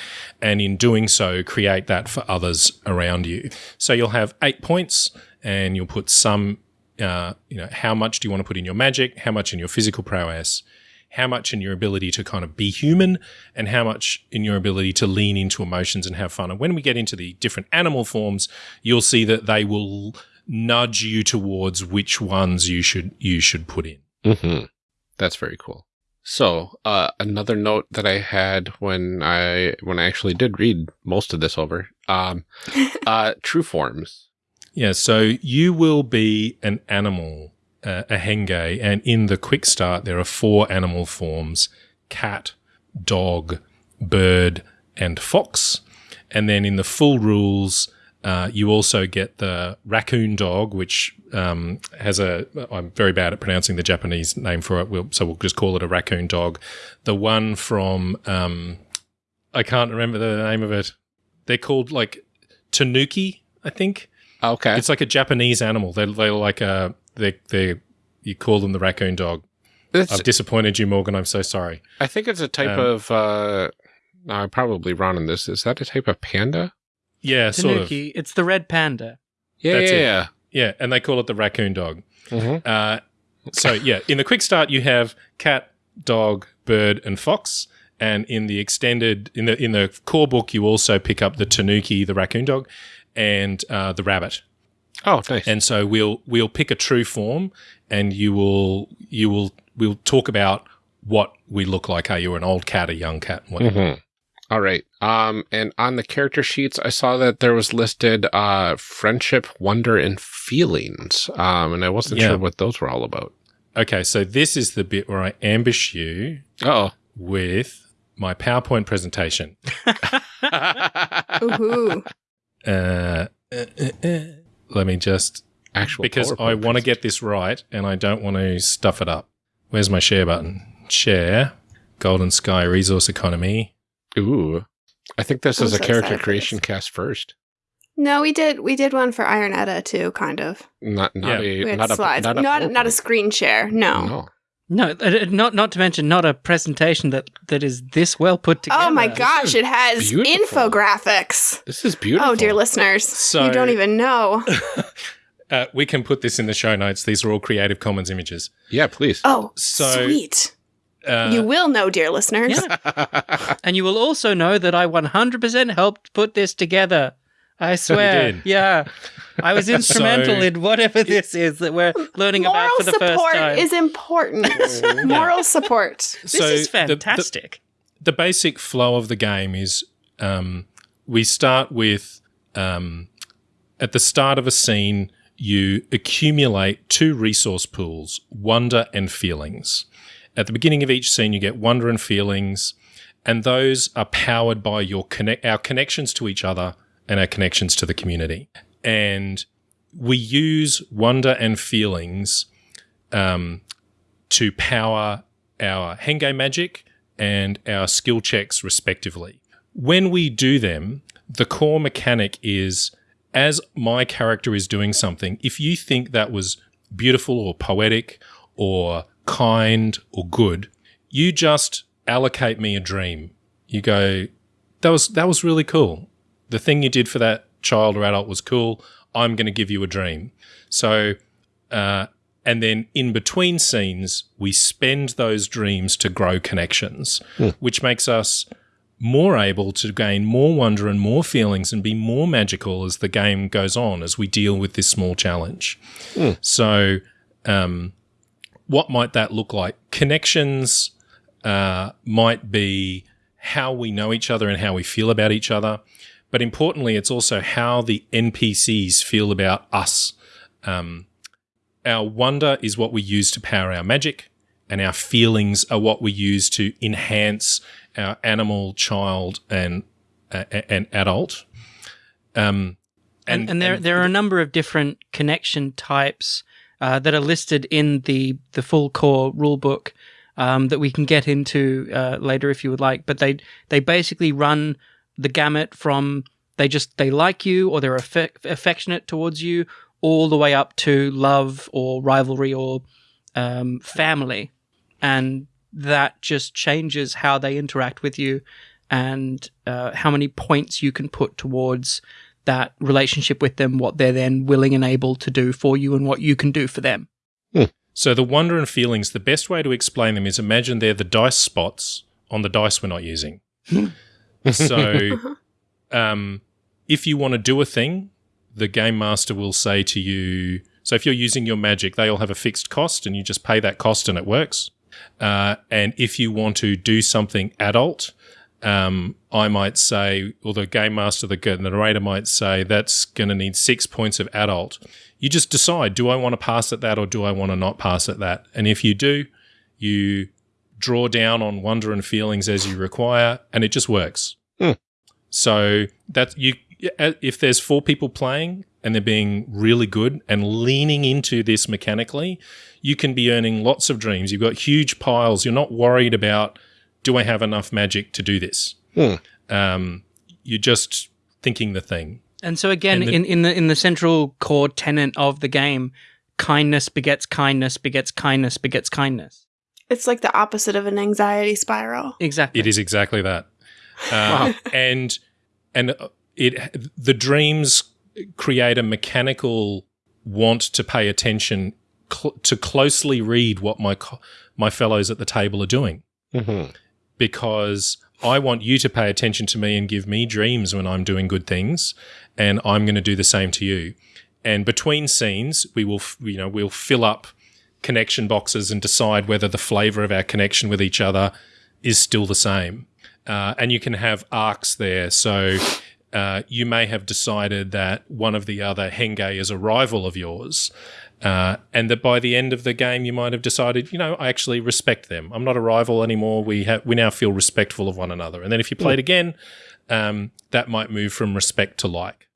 And in doing so, create that for others around you. So you'll have eight points, and you'll put some, uh, you know, how much do you want to put in your magic, how much in your physical prowess, how much in your ability to kind of be human and how much in your ability to lean into emotions and have fun. And when we get into the different animal forms, you'll see that they will nudge you towards which ones you should you should put in. Mm-hmm. That's very cool. So, uh, another note that I had when I when I actually did read most of this over, um, uh, true forms. Yeah, so you will be an animal, uh, a henge, and in the quick start there are four animal forms: cat, dog, bird, and fox. And then in the full rules, uh, you also get the raccoon dog, which um, has a. I'm very bad at pronouncing the Japanese name for it, we'll, so we'll just call it a raccoon dog. The one from um, I can't remember the name of it. They're called like tanuki, I think. Okay. It's like a Japanese animal. They're, they're like a they they you call them the raccoon dog. It's- I've disappointed you, Morgan. I'm so sorry. I think it's a type Um, of. Uh, I'm probably wrong on this. Is that a type of panda? Yeah, sort of. It's the red panda. Yeah, That's yeah, it. yeah. Yeah, and they call it the raccoon dog. Mhm. Uh, so yeah, in the quick start you have cat, dog, bird, and fox, and in the extended in the in the core book you also pick up the tanuki, the raccoon dog, and uh, the rabbit. Oh, nice. And so we'll we'll pick a true form, and you will you will we'll talk about what we look like. Are you an old cat, a young cat? and whatnot. Mhm. All right. Um, and on the character sheets, I saw that there was listed uh, friendship, wonder, and feelings. Um, and I wasn't Yeah. sure what those were all about. Okay, so this is the bit where I ambush you Oh. with my PowerPoint presentation. Ooh. Uh, uh, uh, uh. let me just Actual because I want to get this right and I don't want to stuff it up. Where's my share button? Share, Golden Sky Resource Economy. Ooh. I think this I'm is a character creation cast first. No, we did we did one for Iron Edda too, kind of. Not not Yeah. a We had not slides. a not a, not not a screen share. No. No. No, not not to mention not a presentation that that is this well put together. Oh my gosh, it has beautiful. infographics. This is beautiful. Oh dear listeners. So- you don't even know. Uh, we can put this in the show notes. These are all Creative Commons images. Yeah, please. Oh, So- sweet. Uh, you will know, dear listeners. Yeah. And you will also know that I 100% helped put this together. I swear. Yeah. I was instrumental So- in whatever this is that we're learning about for the first time. Moral support is important. Moral support. this so is the- the- fantastic. the basic flow of the game is um, we start with um, at the start of a scene, you accumulate two resource pools wonder and feelings. At the beginning of each scene, you get wonder and feelings, and those are powered by your connect our connections to each other and our connections to the community. And we use wonder and feelings um, to power our Henge magic and our skill checks, respectively. When we do them, the core mechanic is as my character is doing something, if you think that was beautiful or poetic or kind or good, you just allocate me a dream. You go, that was that was really cool. The thing you did for that child or adult was cool. I'm going to give you a dream. So, uh, and then in between scenes, we spend those dreams to grow connections, which makes us more able to gain more wonder and more feelings and be more magical as the game goes on as we deal with this small challenge. So, um, what might that look like? Connections uh, might be how we know each other and how we feel about each other. But importantly, it's also how the NPCs feel about us. Um, our wonder is what we use to power our magic, and our feelings are what we use to enhance our animal, child, and uh, and adult. Um, and, and, there there are a number of different connection types uh, that are listed in the the full core rulebook um, that we can get into uh, later if you would like. But they they basically run the gamut from they just they like you or they're affe- affectionate towards you all the way up to love or rivalry or um, family, and that just changes how they interact with you and uh, how many points you can put towards that relationship with them, what they're then willing and able to do for you, and what you can do for them. So the wonder and feelings, the best way to explain them is imagine they're the dice spots on the dice we're not using. so um, if you want to do a thing, the game master will say to you, so if you're using your magic, they all have a fixed cost and you just pay that cost and it works. Uh, and if you want to do something adult, um, I might say, or the game master, the narrator might say, that's going to need six points of adult. You just decide, do I want to pass at that or do I want to not pass at that? And if you do, you draw down on wonder and feelings as you require, and it just works. Hmm. So that you, if there's four people playing and they're being really good and leaning into this mechanically, you can be earning lots of dreams. You've got huge piles. You're not worried about do I have enough magic to do this? Hmm. Um, you're just thinking the thing. And so again, And the- in, in the in the central core tenet of the game, kindness begets kindness begets kindness begets kindness. It's like the opposite of an anxiety spiral. Exactly. It is exactly that. Uh, and and it the dreams create a mechanical want to pay attention cl- to closely read what my co- my fellows at the table are doing Mhm. Because I want you to pay attention to me and give me dreams when I'm doing good things, and I'm going to do the same to you. And between scenes, we will, you know, we'll fill up connection boxes and decide whether the flavor of our connection with each other is still the same. Uh, and you can have arcs there. So uh, you may have decided that one of the other Henge is a rival of yours. Uh, and that by the end of the game, you might have decided, you know, I actually respect them. I'm not a rival anymore. We have we now feel respectful of one another. And then if you played again, um, that might move from respect to like.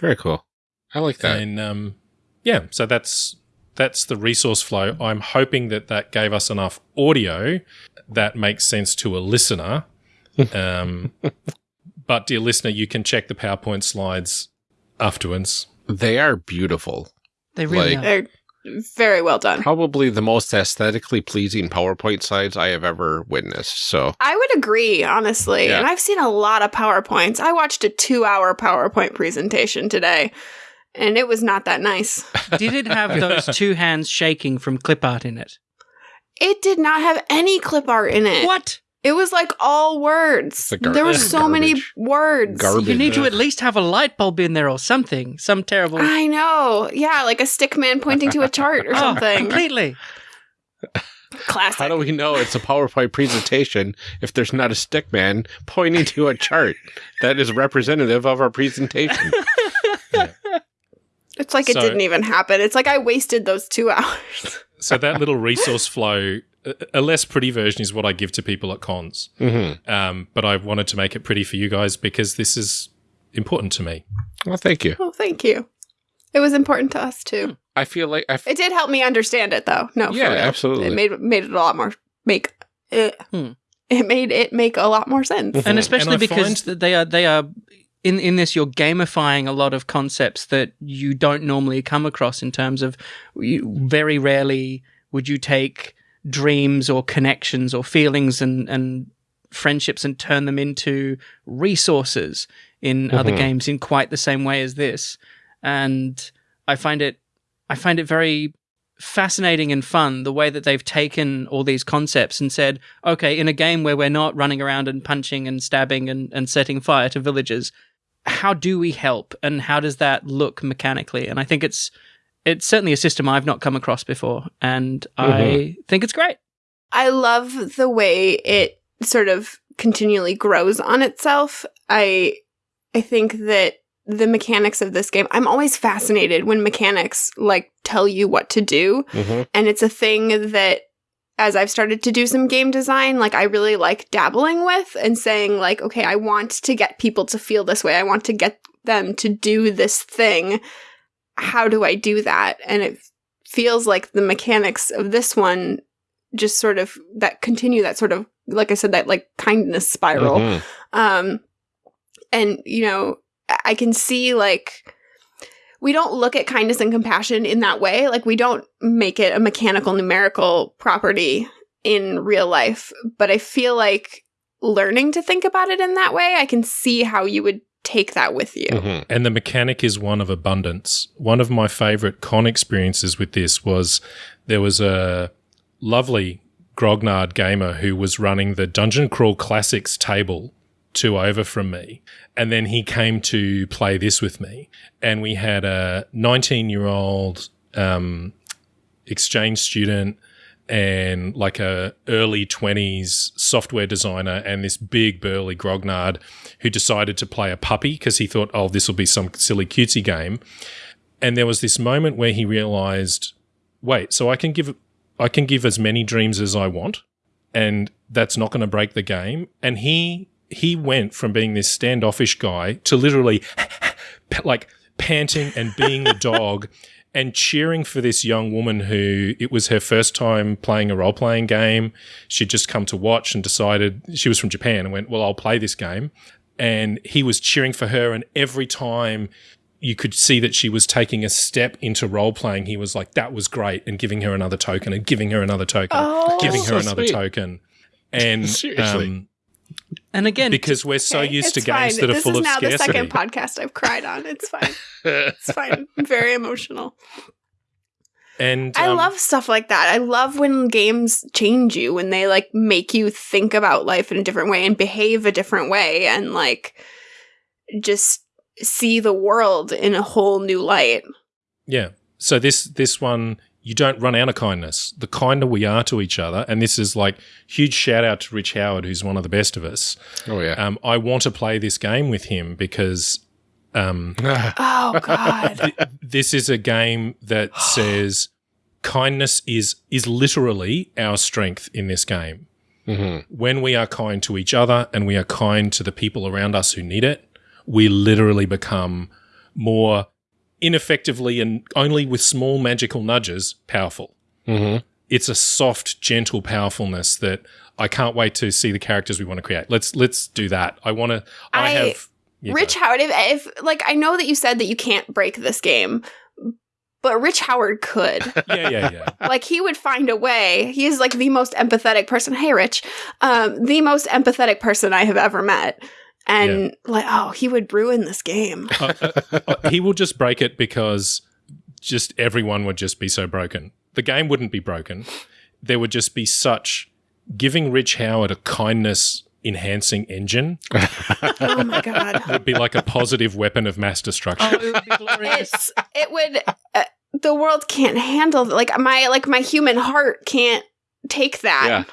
Very cool. I like that. And um, yeah, so that's that's the resource flow. I'm hoping that that gave us enough audio that makes sense to a listener. Um, but dear listener, you can check the PowerPoint slides afterwards. they are beautiful. They really like- are. They're very well done. Probably the most aesthetically pleasing PowerPoint slides I have ever witnessed. So I would agree, honestly. Yeah. And I've seen a lot of PowerPoints. I watched a two hour PowerPoint presentation today, and it was not that nice. Did it have those two hands shaking from clip art in it? It did not have any clip art in it. What? It was like all words. The gar- there were so many words. Garbage. You need to at least have a light bulb in there or something. Some terrible. I know. Yeah, like a stick man pointing to a chart or Oh, something. completely. Classic. how do we know it's a PowerPoint presentation if there's not a stick man pointing to a chart that is representative of our presentation? it's like it didn't even happen. It's like I wasted those two hours. So that little resource flow, a- a less pretty version is what I give to people at cons. hmm Um, but I wanted to make it pretty for you guys because this is important to me. Well, thank you. oh, thank you. It was important to us too. I feel like I f- It did help me understand it though. No, Yeah, real. absolutely. It made made it a lot more make it. Hmm. It made it make a lot more sense. and especially I because find- they are they are in in this you're gamifying a lot of concepts that you don't normally come across in terms of you, very rarely would you take dreams or connections or feelings and and friendships and turn them into resources in other Mhm. games in quite the same way as this and i find it i find it very fascinating and fun the way that they've taken all these concepts and said okay in a game where we're not running around and punching and stabbing and, and setting fire to villages how do we help and how does that look mechanically and i think it's it's certainly a system i've not come across before and i think it's great I love the way it sort of continually grows on itself. I I think that the mechanics of this game, I'm always fascinated when mechanics like tell you what to do. Mhm. And it's a thing that as I've started to do some game design, like I really like dabbling with and saying like, okay, I want to get people to feel this way. I want to get them to do this thing. How do I do that? And it feels like the mechanics of this one just sort of that continue that sort of like I said that like kindness spiral. Mhm. Um and you know, I can see like we don't look at kindness and compassion in that way. Like we don't make it a mechanical numerical property in real life, but I feel like learning to think about it in that way, I can see how you would take that with you. Mhm. And the mechanic is one of abundance. One of my favorite con experiences with this was there was a lovely grognard gamer who was running the Dungeon Crawl Classics table two over from me. And then he came to play this with me. And we had a 19 year old um, exchange student and like a early 20s software designer and this big burly grognard who decided to play a puppy because he thought oh this will be some silly cutesy game. And there was this moment where he realized wait so i can give i can give as many dreams as i want and that's not going to break the game? And he he went from being this standoffish guy to literally like panting and being the dog and cheering for this young woman who it was her first time playing a role playing game. She'd just come to watch and decided she was from Japan and went, Well, I'll play this game. And he was cheering for her. And every time you could see that she was taking a step into role playing, he was like, That was great. And giving her another token and giving her another token, Oh. giving her So another sweet. token. And Seriously. um, And again, because we're so Okay, used to it's games fine. that are this full is of now the second podcast I've cried on. It's fine. It's fine. I'm very emotional. and I um, love stuff like that. I love when games change you, when they like make you think about life in a different way and behave a different way and like just see the world in a whole new light. Yeah. So this this one you don't run out of kindness. The kinder we are to each other, and this is like huge shout out to Rich Howard, who's one of the best of us. oh yeah. Um, I want to play this game with him because um, Oh god. th- this is a game that says kindness is is literally our strength in this game. Mhm. When we are kind to each other and we are kind to the people around us who need it, we literally become more ineffectively and only with small magical nudges powerful. Mhm. It's a soft, gentle powerfulness that I can't wait to see the characters we want to create. Let's let's do that. I want to. I, I- have yeah, Rich Howard, if, if like I know that you said that you can't break this game, but Rich Howard could. yeah, yeah, yeah. like he would find a way. He is like the most empathetic person. Hey, Rich, um, the most empathetic person I have ever met. And like, oh, he would ruin this game. Uh, uh, uh, he will just break it because just everyone would just be so broken. The game wouldn't be broken. There would just be such giving Rich Howard a kindness enhancing engine oh my god, It would be like a positive weapon of mass destruction. oh, it would be glorious. it's it would. Uh, the world can't handle like my like my human heart can't take that. Yeah.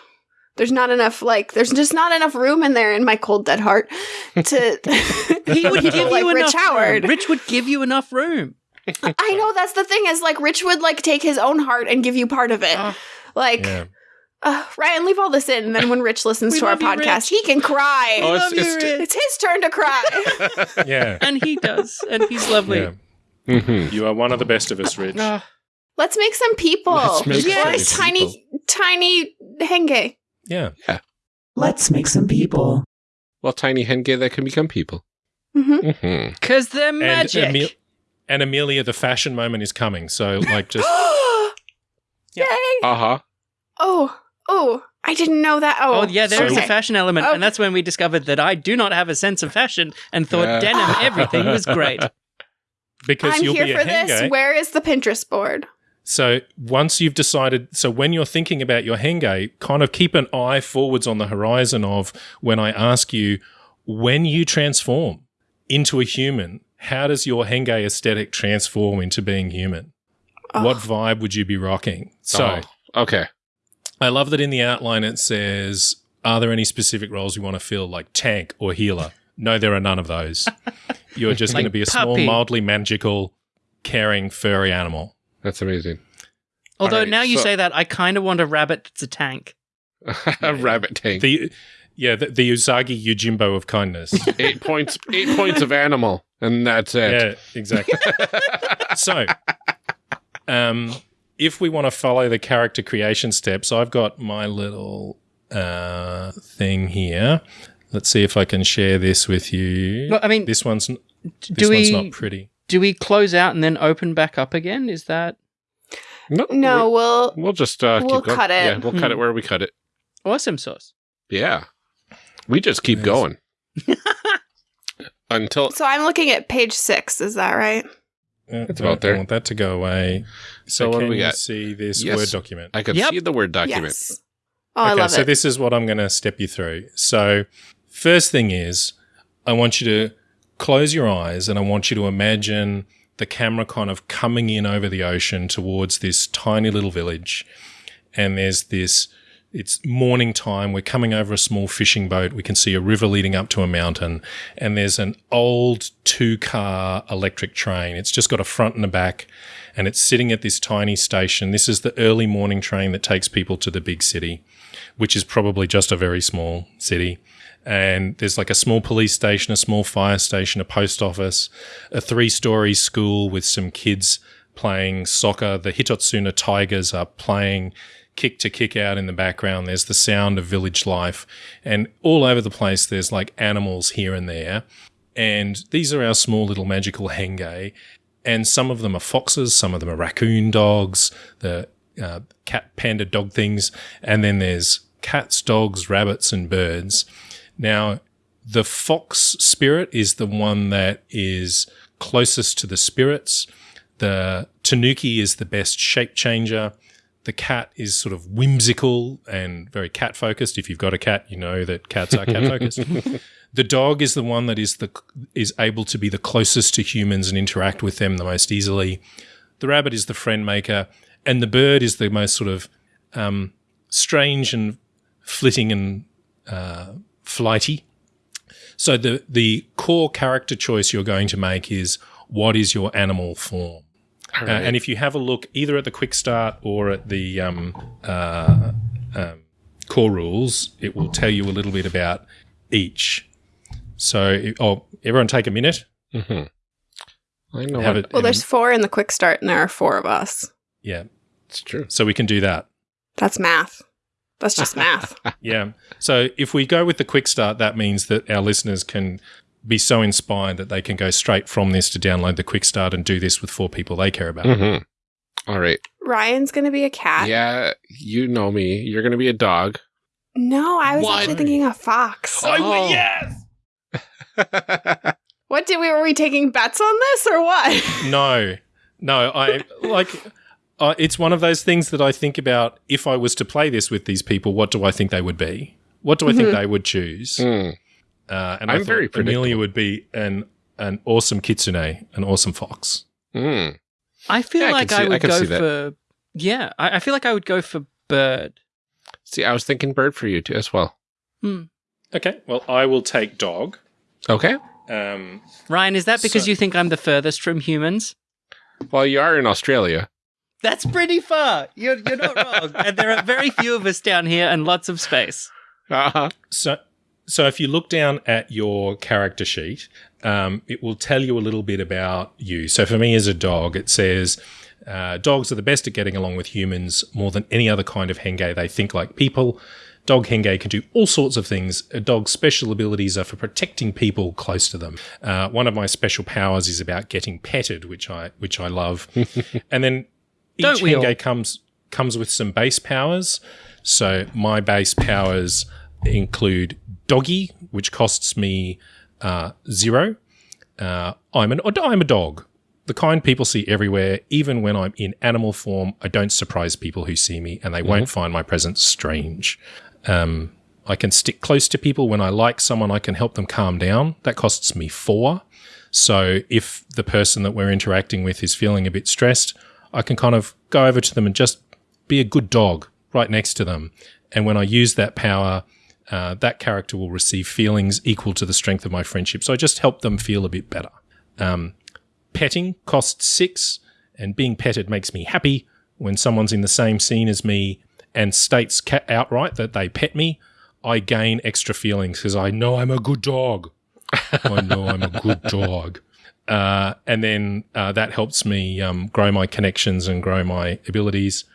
There's not enough like there's just not enough room in there in my cold dead heart to he would give like you Rich enough Howard. Room. Rich would give you enough room. I know that's the thing is like Rich would like take his own heart and give you part of it. Ah. like Yeah. uh, Ryan, leave all this in, and then when Rich listens to our podcast, Rich. he can cry. Oh, it's- Love you, it's- his turn to cry. Yeah. and he does, and he's lovely. yeah. Mhm. You are one of the best of us, Rich. Ah, Let's make some people. Let's make Or some tiny, tiny henge. Yeah. Let's make some people. Well, tiny henge that can become people. hmm hmm Cause they're And, magic. Emil- and Amelia, the fashion moment is coming. So, like, just Yay! Uh huh. Oh, oh, I didn't know that. Oh, Oh yeah, there is So- a fashion element, Okay. and that's when we discovered that I do not have a sense of fashion and thought Yeah. denim everything was great. because I'm you'll here be a for this. henge. Where is the Pinterest board? So once you've decided, so when you're thinking about your henge, kind of keep an eye forwards on the horizon of when I ask you, when you transform into a human, how does your henge aesthetic transform into being human? Ah. What Oh. vibe would you be rocking? So Oh, okay. I love that in the outline it says, are there any specific roles you want to fill, like tank or healer? No, there are none of those. You're just Like going to be a small, mildly magical, caring, furry animal. That's amazing. Although Alright, now you so- say that, I kind of want a rabbit that's a tank. a rabbit tank. The yeah, the, the Usagi Yojimbo of kindness. eight points. Eight points of animal, and that's it. yeah, exactly. so, um, if we want to follow the character creation steps, I've got my little uh, thing here. Let's see if I can share this with you. Well, I mean, this one's n- this do one's we not pretty. Do we close out and then open back up again? Is that no, No, we'll. we'll just uh, We'll keep cut it. Yeah, we'll cut Hmm. it where we cut it. awesome sauce? Yeah, we just keep Yes. going. until So I'm looking at page six. Is that right? Uh, It's about there. I want that to go away. So, So what do can we you got? see this Yes. Word document? I could Yep. see the word document. Yes. Oh, I okay, love so it. this is what I'm going to step you through. So, first thing is, I want you to close your eyes and I want you to imagine the camera kind of coming in over the ocean towards this tiny little village. And there's this, it's morning time. We're coming over a small fishing boat. We can see a river leading up to a mountain. And there's an old two car electric train. It's just got a front and a back and it's sitting at this tiny station. This is the early morning train that takes people to the big city, which is probably just a very small city. And there's like a small police station, a small fire station, a post office, a three story school with some kids playing soccer. The Hitotsuna Tigers are playing kick to kick out in the background. There's the sound of village life. And all over the place, there's like animals here and there. And these are our small little magical henge and some of them are foxes, some of them are raccoon dogs, the uh, cat panda dog things, and then there's cats, dogs, rabbits, and birds. Now, the fox spirit is the one that is closest to the spirits. The tanuki is the best shape changer. The cat is sort of whimsical and very cat focused. If you've got a cat, you know that cats are cat focused. The dog is the one that is the is able to be the closest to humans and interact with them the most easily. The rabbit is the friend maker, and the bird is the most sort of um, strange and flitting and uh, flighty. So the the core character choice you're going to make is what is your animal form. All Uh, and if you have a look either at the quick start or at the um, uh, um, core rules, it will tell you a little bit about each. So, oh, everyone take a minute. Mhm. I know Have it. well, there's four in the quick start, and there are four of us. yeah. It's true. So we can do that. That's math. That's just math. Yeah. So if we go with the quick start, that means that our listeners can be so inspired that they can go straight from this to download the quick start and do this with four people they care about. Mhm. All right. Ryan's gonna be a cat. Yeah, you know me. You're going to be a dog. No, I was What? actually thinking a fox. Oh. yes. What did we were we taking bets on this or what? No, no. I like. Uh, it's one of those things that I think about. If I was to play this with these people, what do I think they would be? What do I think Mhm. they would choose? Mm. Uh, and I I'm thought very Amelia would be an an awesome kitsune, an awesome fox. Mm. I feel Yeah, like I I would can go for yeah. I, I feel like I would go for bird. See, I was thinking bird for you too as well. Okay, well, I will take dog. Okay. Um, Ryan, is that because So- you think I'm the furthest from humans? Well, you are in Australia. That's pretty far. You're you're not wrong. and there are very few of us down here and lots of space. Uh-huh. So, so if you look down at your character sheet, um, it will tell you a little bit about you. So for me as a dog, it says uh, dogs are the best at getting along with humans more than any other kind of henge. They think like people. Dog henge can do all sorts of things. A dog's special abilities are for protecting people close to them. Uh, one of my special powers is about getting petted, which I which I love. and then each Don't we all? comes comes with some base powers. So my base powers include doggy, which costs me uh, zero. Uh, I'm an I'm a dog, the kind people see everywhere. Even when I'm in animal form, I don't surprise people who see me, and they won't find my presence strange. Um, I can stick close to people when I like someone. I can help them calm down. That costs me four. So if the person that we're interacting with is feeling a bit stressed, I can kind of go over to them and just be a good dog right next to them. And when I use that power, uh, that character will receive feelings equal to the strength of my friendship. So I just help them feel a bit better. Um, petting costs six, and being petted makes me happy. When someone's in the same scene as me and states outright that they pet me, I gain extra feelings because I know I'm a good dog. I know I'm a good dog. Uh, and then uh, that helps me um, grow my connections and grow my abilities.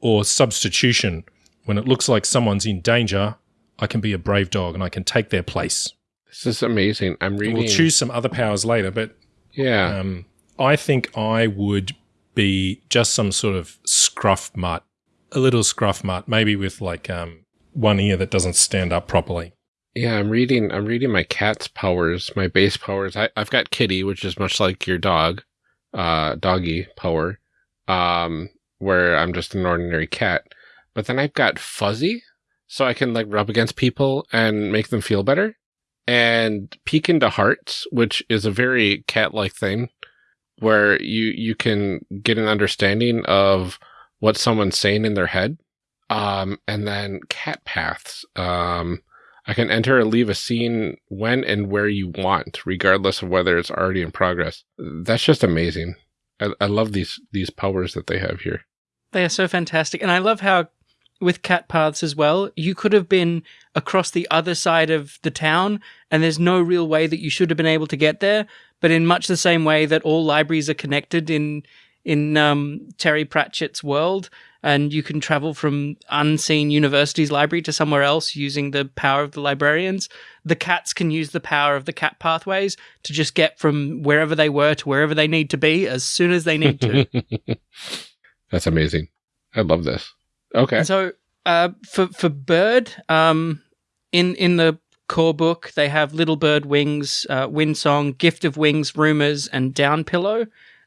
Or substitution. When it looks like someone's in danger, I can be a brave dog and I can take their place. This is amazing. I'm reading. We'll choose some other powers later, but Yeah. um, I think I would be just some sort of scruff mutt, a little scruff mutt, maybe with like um, one ear that doesn't stand up properly. Yeah, I'm reading. I'm reading my cat's powers, my base powers. I, I've got Kitty, which is much like your dog, uh, doggy power, um, where I'm just an ordinary cat. But then I've got Fuzzy, so I can like rub against people and make them feel better, and peek into hearts, which is a very cat-like thing, where you you can get an understanding of what someone's saying in their head. Um, and then cat paths. Um, I can enter or leave a scene when and where you want, regardless of whether it's already in progress. That's just amazing. I, I love these these powers that they have here. They are so fantastic. And I love how with cat paths as well, you could have been across the other side of the town and there's no real way that you should have been able to get there, but in much the same way that all libraries are connected in in um, Terry Pratchett's world, and you can travel from unseen university's library to somewhere else using the power of the librarians. The cats can use the power of the cat pathways to just get from wherever they were to wherever they need to be as soon as they need to. That's amazing. I love this. Okay. And so uh, for for bird, um, in in the core book, they have Little Bird Wings, uh, Wind Song, Gift of Wings, Rumors, and Down Pillow.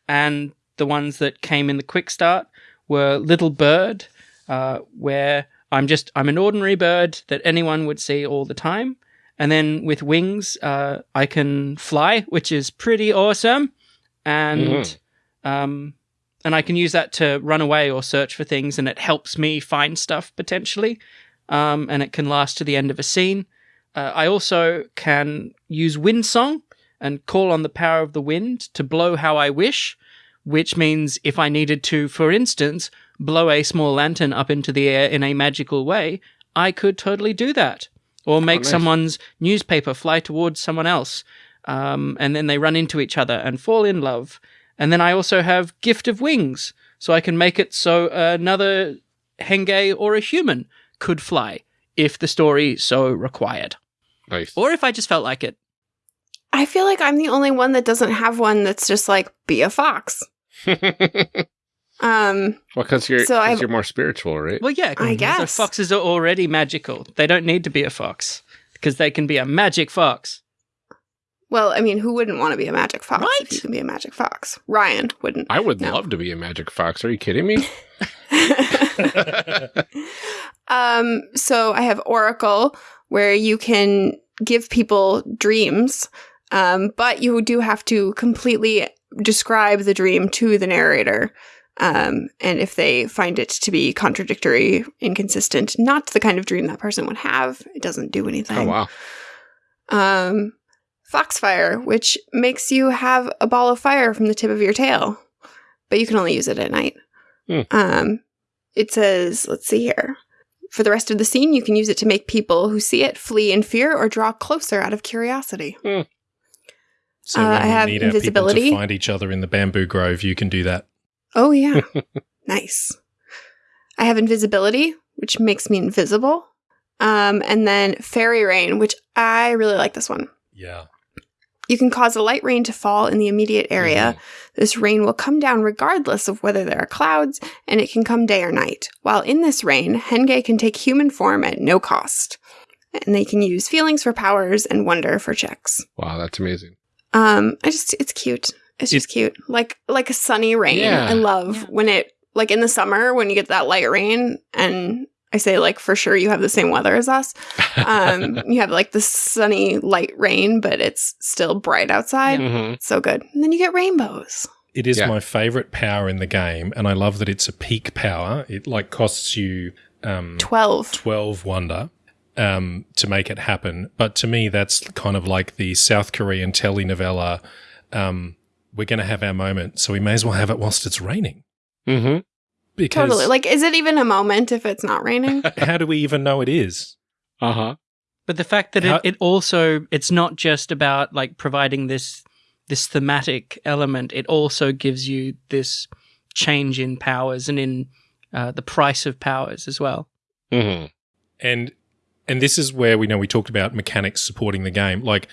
And the ones that came in the quick start were Little Bird, uh, where I'm just I'm an ordinary bird that anyone would see all the time. And then with wings, uh, I can fly, which is pretty awesome. And Mhm. um, and I can use that to run away or search for things, and it helps me find stuff potentially. Um, and it can last to the end of a scene. Uh, I also can use wind song and call on the power of the wind to blow how I wish, which means if I needed to, for instance, blow a small lantern up into the air in a magical way, I could totally do that. Or make nice. someone's newspaper fly towards someone else, um, and then they run into each other and fall in love. And then I also have Gift of Wings, so I can make it so another Henge or a human could fly if the story so required. Nice. Or if I just felt like it. I feel like I'm the only one that doesn't have one that's just like be a fox. Um, well, because you're, So 'cause I've- you're more spiritual, right? Well, yeah. I So guess. foxes are already magical. They don't need to be a fox because they can be a magic fox. well, I mean, who wouldn't want to be a magic fox Right. if you can be a magic fox? Ryan wouldn't. I would No. love to be a magic fox. Are you kidding me? um, so I have Oracle, where you can give people dreams, um, but you do have to completely describe the dream to the narrator. Um, and if they find it to be contradictory, inconsistent, not the kind of dream that person would have, it doesn't do anything. oh wow. um, Foxfire, which makes you have a ball of fire from the tip of your tail, but you can only use it at night. Hmm. Um, it says, let's see here. For the rest of the scene, you can use it to make people who see it flee in fear or draw closer out of curiosity. So Uh, when I have need our people invisibility. to find each other in the bamboo grove, you can do that. Oh, yeah. nice. I have invisibility, which makes me invisible. Um, and then fairy rain, which I really like this one. Yeah. You can cause a light rain to fall in the immediate area. This rain will come down regardless of whether there are clouds, and it can come day or night. While in this rain, Henge can take human form at no cost. And they can use feelings for powers and wonder for checks. Wow, that's amazing. Um, I just it's cute. It's just cute. Like like a sunny rain. Yeah. I love Yeah. when it like in the summer when you get that light rain and I say like for sure you have the same weather as us. Um, you have like the sunny light rain, but it's still bright outside. Mhm. So good. And then you get rainbows. It is Yeah. my favorite power in the game, and I love that it's a peak power. It like costs you um, 12. 12 wonder um, to make it happen. But to me, that's kind of like the South Korean telenovela. Um, we're going to have our moment, so we may as well have it whilst it's raining. Mhm. Because Totally. Like, is it even a moment if it's not raining? how do we even know it is? Uh-huh. But the fact that How- it, it also it's not just about like providing this this thematic element. It also gives you this change in powers and in uh, the price of powers as well. Mhm. and and this is where we know we talked about mechanics supporting the game like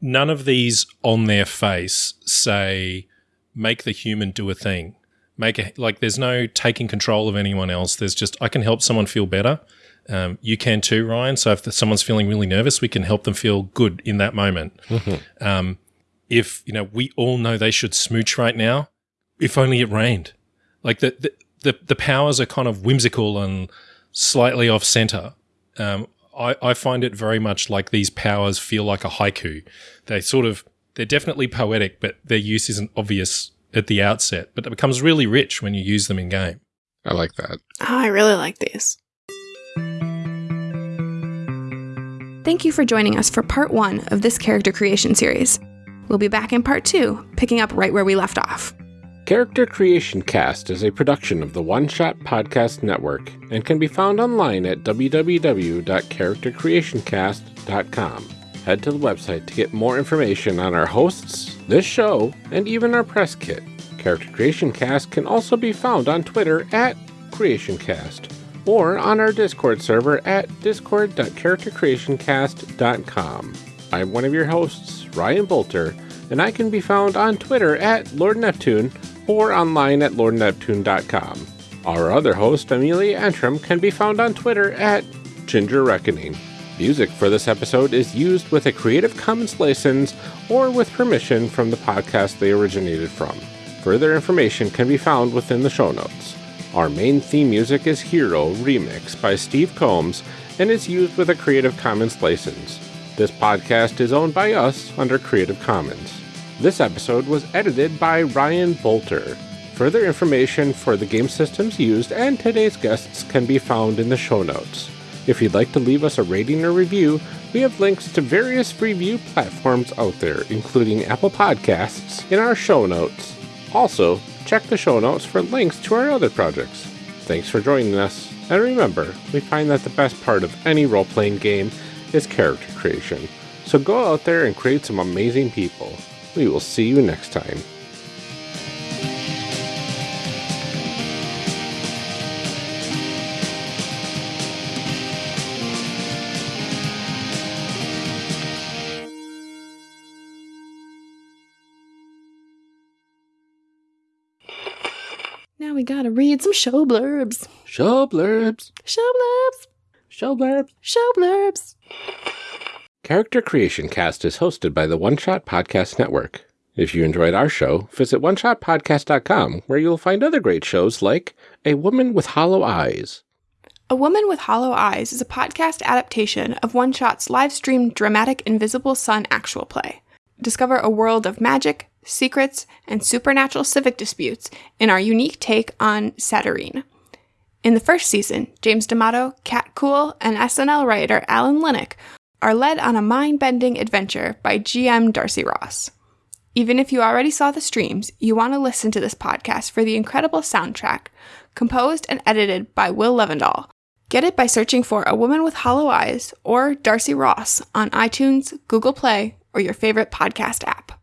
none of these on their face say make the human do a thing make a like there's no taking control of anyone else there's just i can help someone feel better um, you can too, Ryan. So if someone's feeling really nervous, we can help them feel good in that moment. Um, if you know, we all know they should smooch right now. If only it rained. Like the the the, the powers are kind of whimsical and slightly off center. Um, I, I find it very much like these powers feel like a haiku. They sort of they're definitely poetic, but their use isn't obvious at the outset. But it becomes really rich when you use them in game. I like that. Oh, I really like these. Thank you for joining us for part one of this character creation series. We'll be back in part two, picking up right where we left off. Character Creation Cast is a production of the One Shot Podcast Network and can be found online at www.charactercreationcast.com. Head to the website to get more information on our hosts, this show, and even our press kit. Character Creation Cast can also be found on Twitter at CreationCast or on our Discord server at discord.charactercreationcast.com. I'm one of your hosts, Ryan Boelter, and I can be found on Twitter at Lord Neptune or online at lordneptune.com. Our other host, Amelia Antrim, can be found on Twitter at Ginger Reckoning. Music for this episode is used with a Creative Commons license or with permission from the podcast they originated from. Further information can be found within the show notes. Our main theme music is Hero Remix by Steve Combs and is used with a Creative Commons license. This podcast is owned by us under Creative Commons. This episode was edited by Ryan Boelter. Further information for the game systems used and today's guests can be found in the show notes. If you'd like to leave us a rating or review, we have links to various review platforms out there, including Apple Podcasts, in our show notes. Also, check the show notes for links to our other projects. Thanks for joining us, and remember, we find that the best part of any role playing game is character creation. So go out there and create some amazing people. We will see you next time. Now we gotta read some show blurbs. Show blurbs. Show blurbs. Show blurbs. Show blurbs. Character Creation Cast is hosted by the One Shot Podcast Network. If you enjoyed our show, visit oneshotpodcast.com where you'll find other great shows like A Woman with Hollow Eyes. A Woman with Hollow Eyes is a podcast adaptation of One Shot's live streamed dramatic Invisible Sun actual play. Discover a world of magic, secrets, and supernatural civic disputes in our unique take on Satyrine. In the first season, James D'Amato, Kat Kuhl, and SNL writer Alan Linic are led on a mind bending adventure by GM Darcy Ross. Even if you already saw the streams, you want to listen to this podcast for the incredible soundtrack, composed and edited by Will Levendahl. Get it by searching for A Woman with Hollow Eyes or Darcy Ross on iTunes, Google Play, or your favorite podcast app.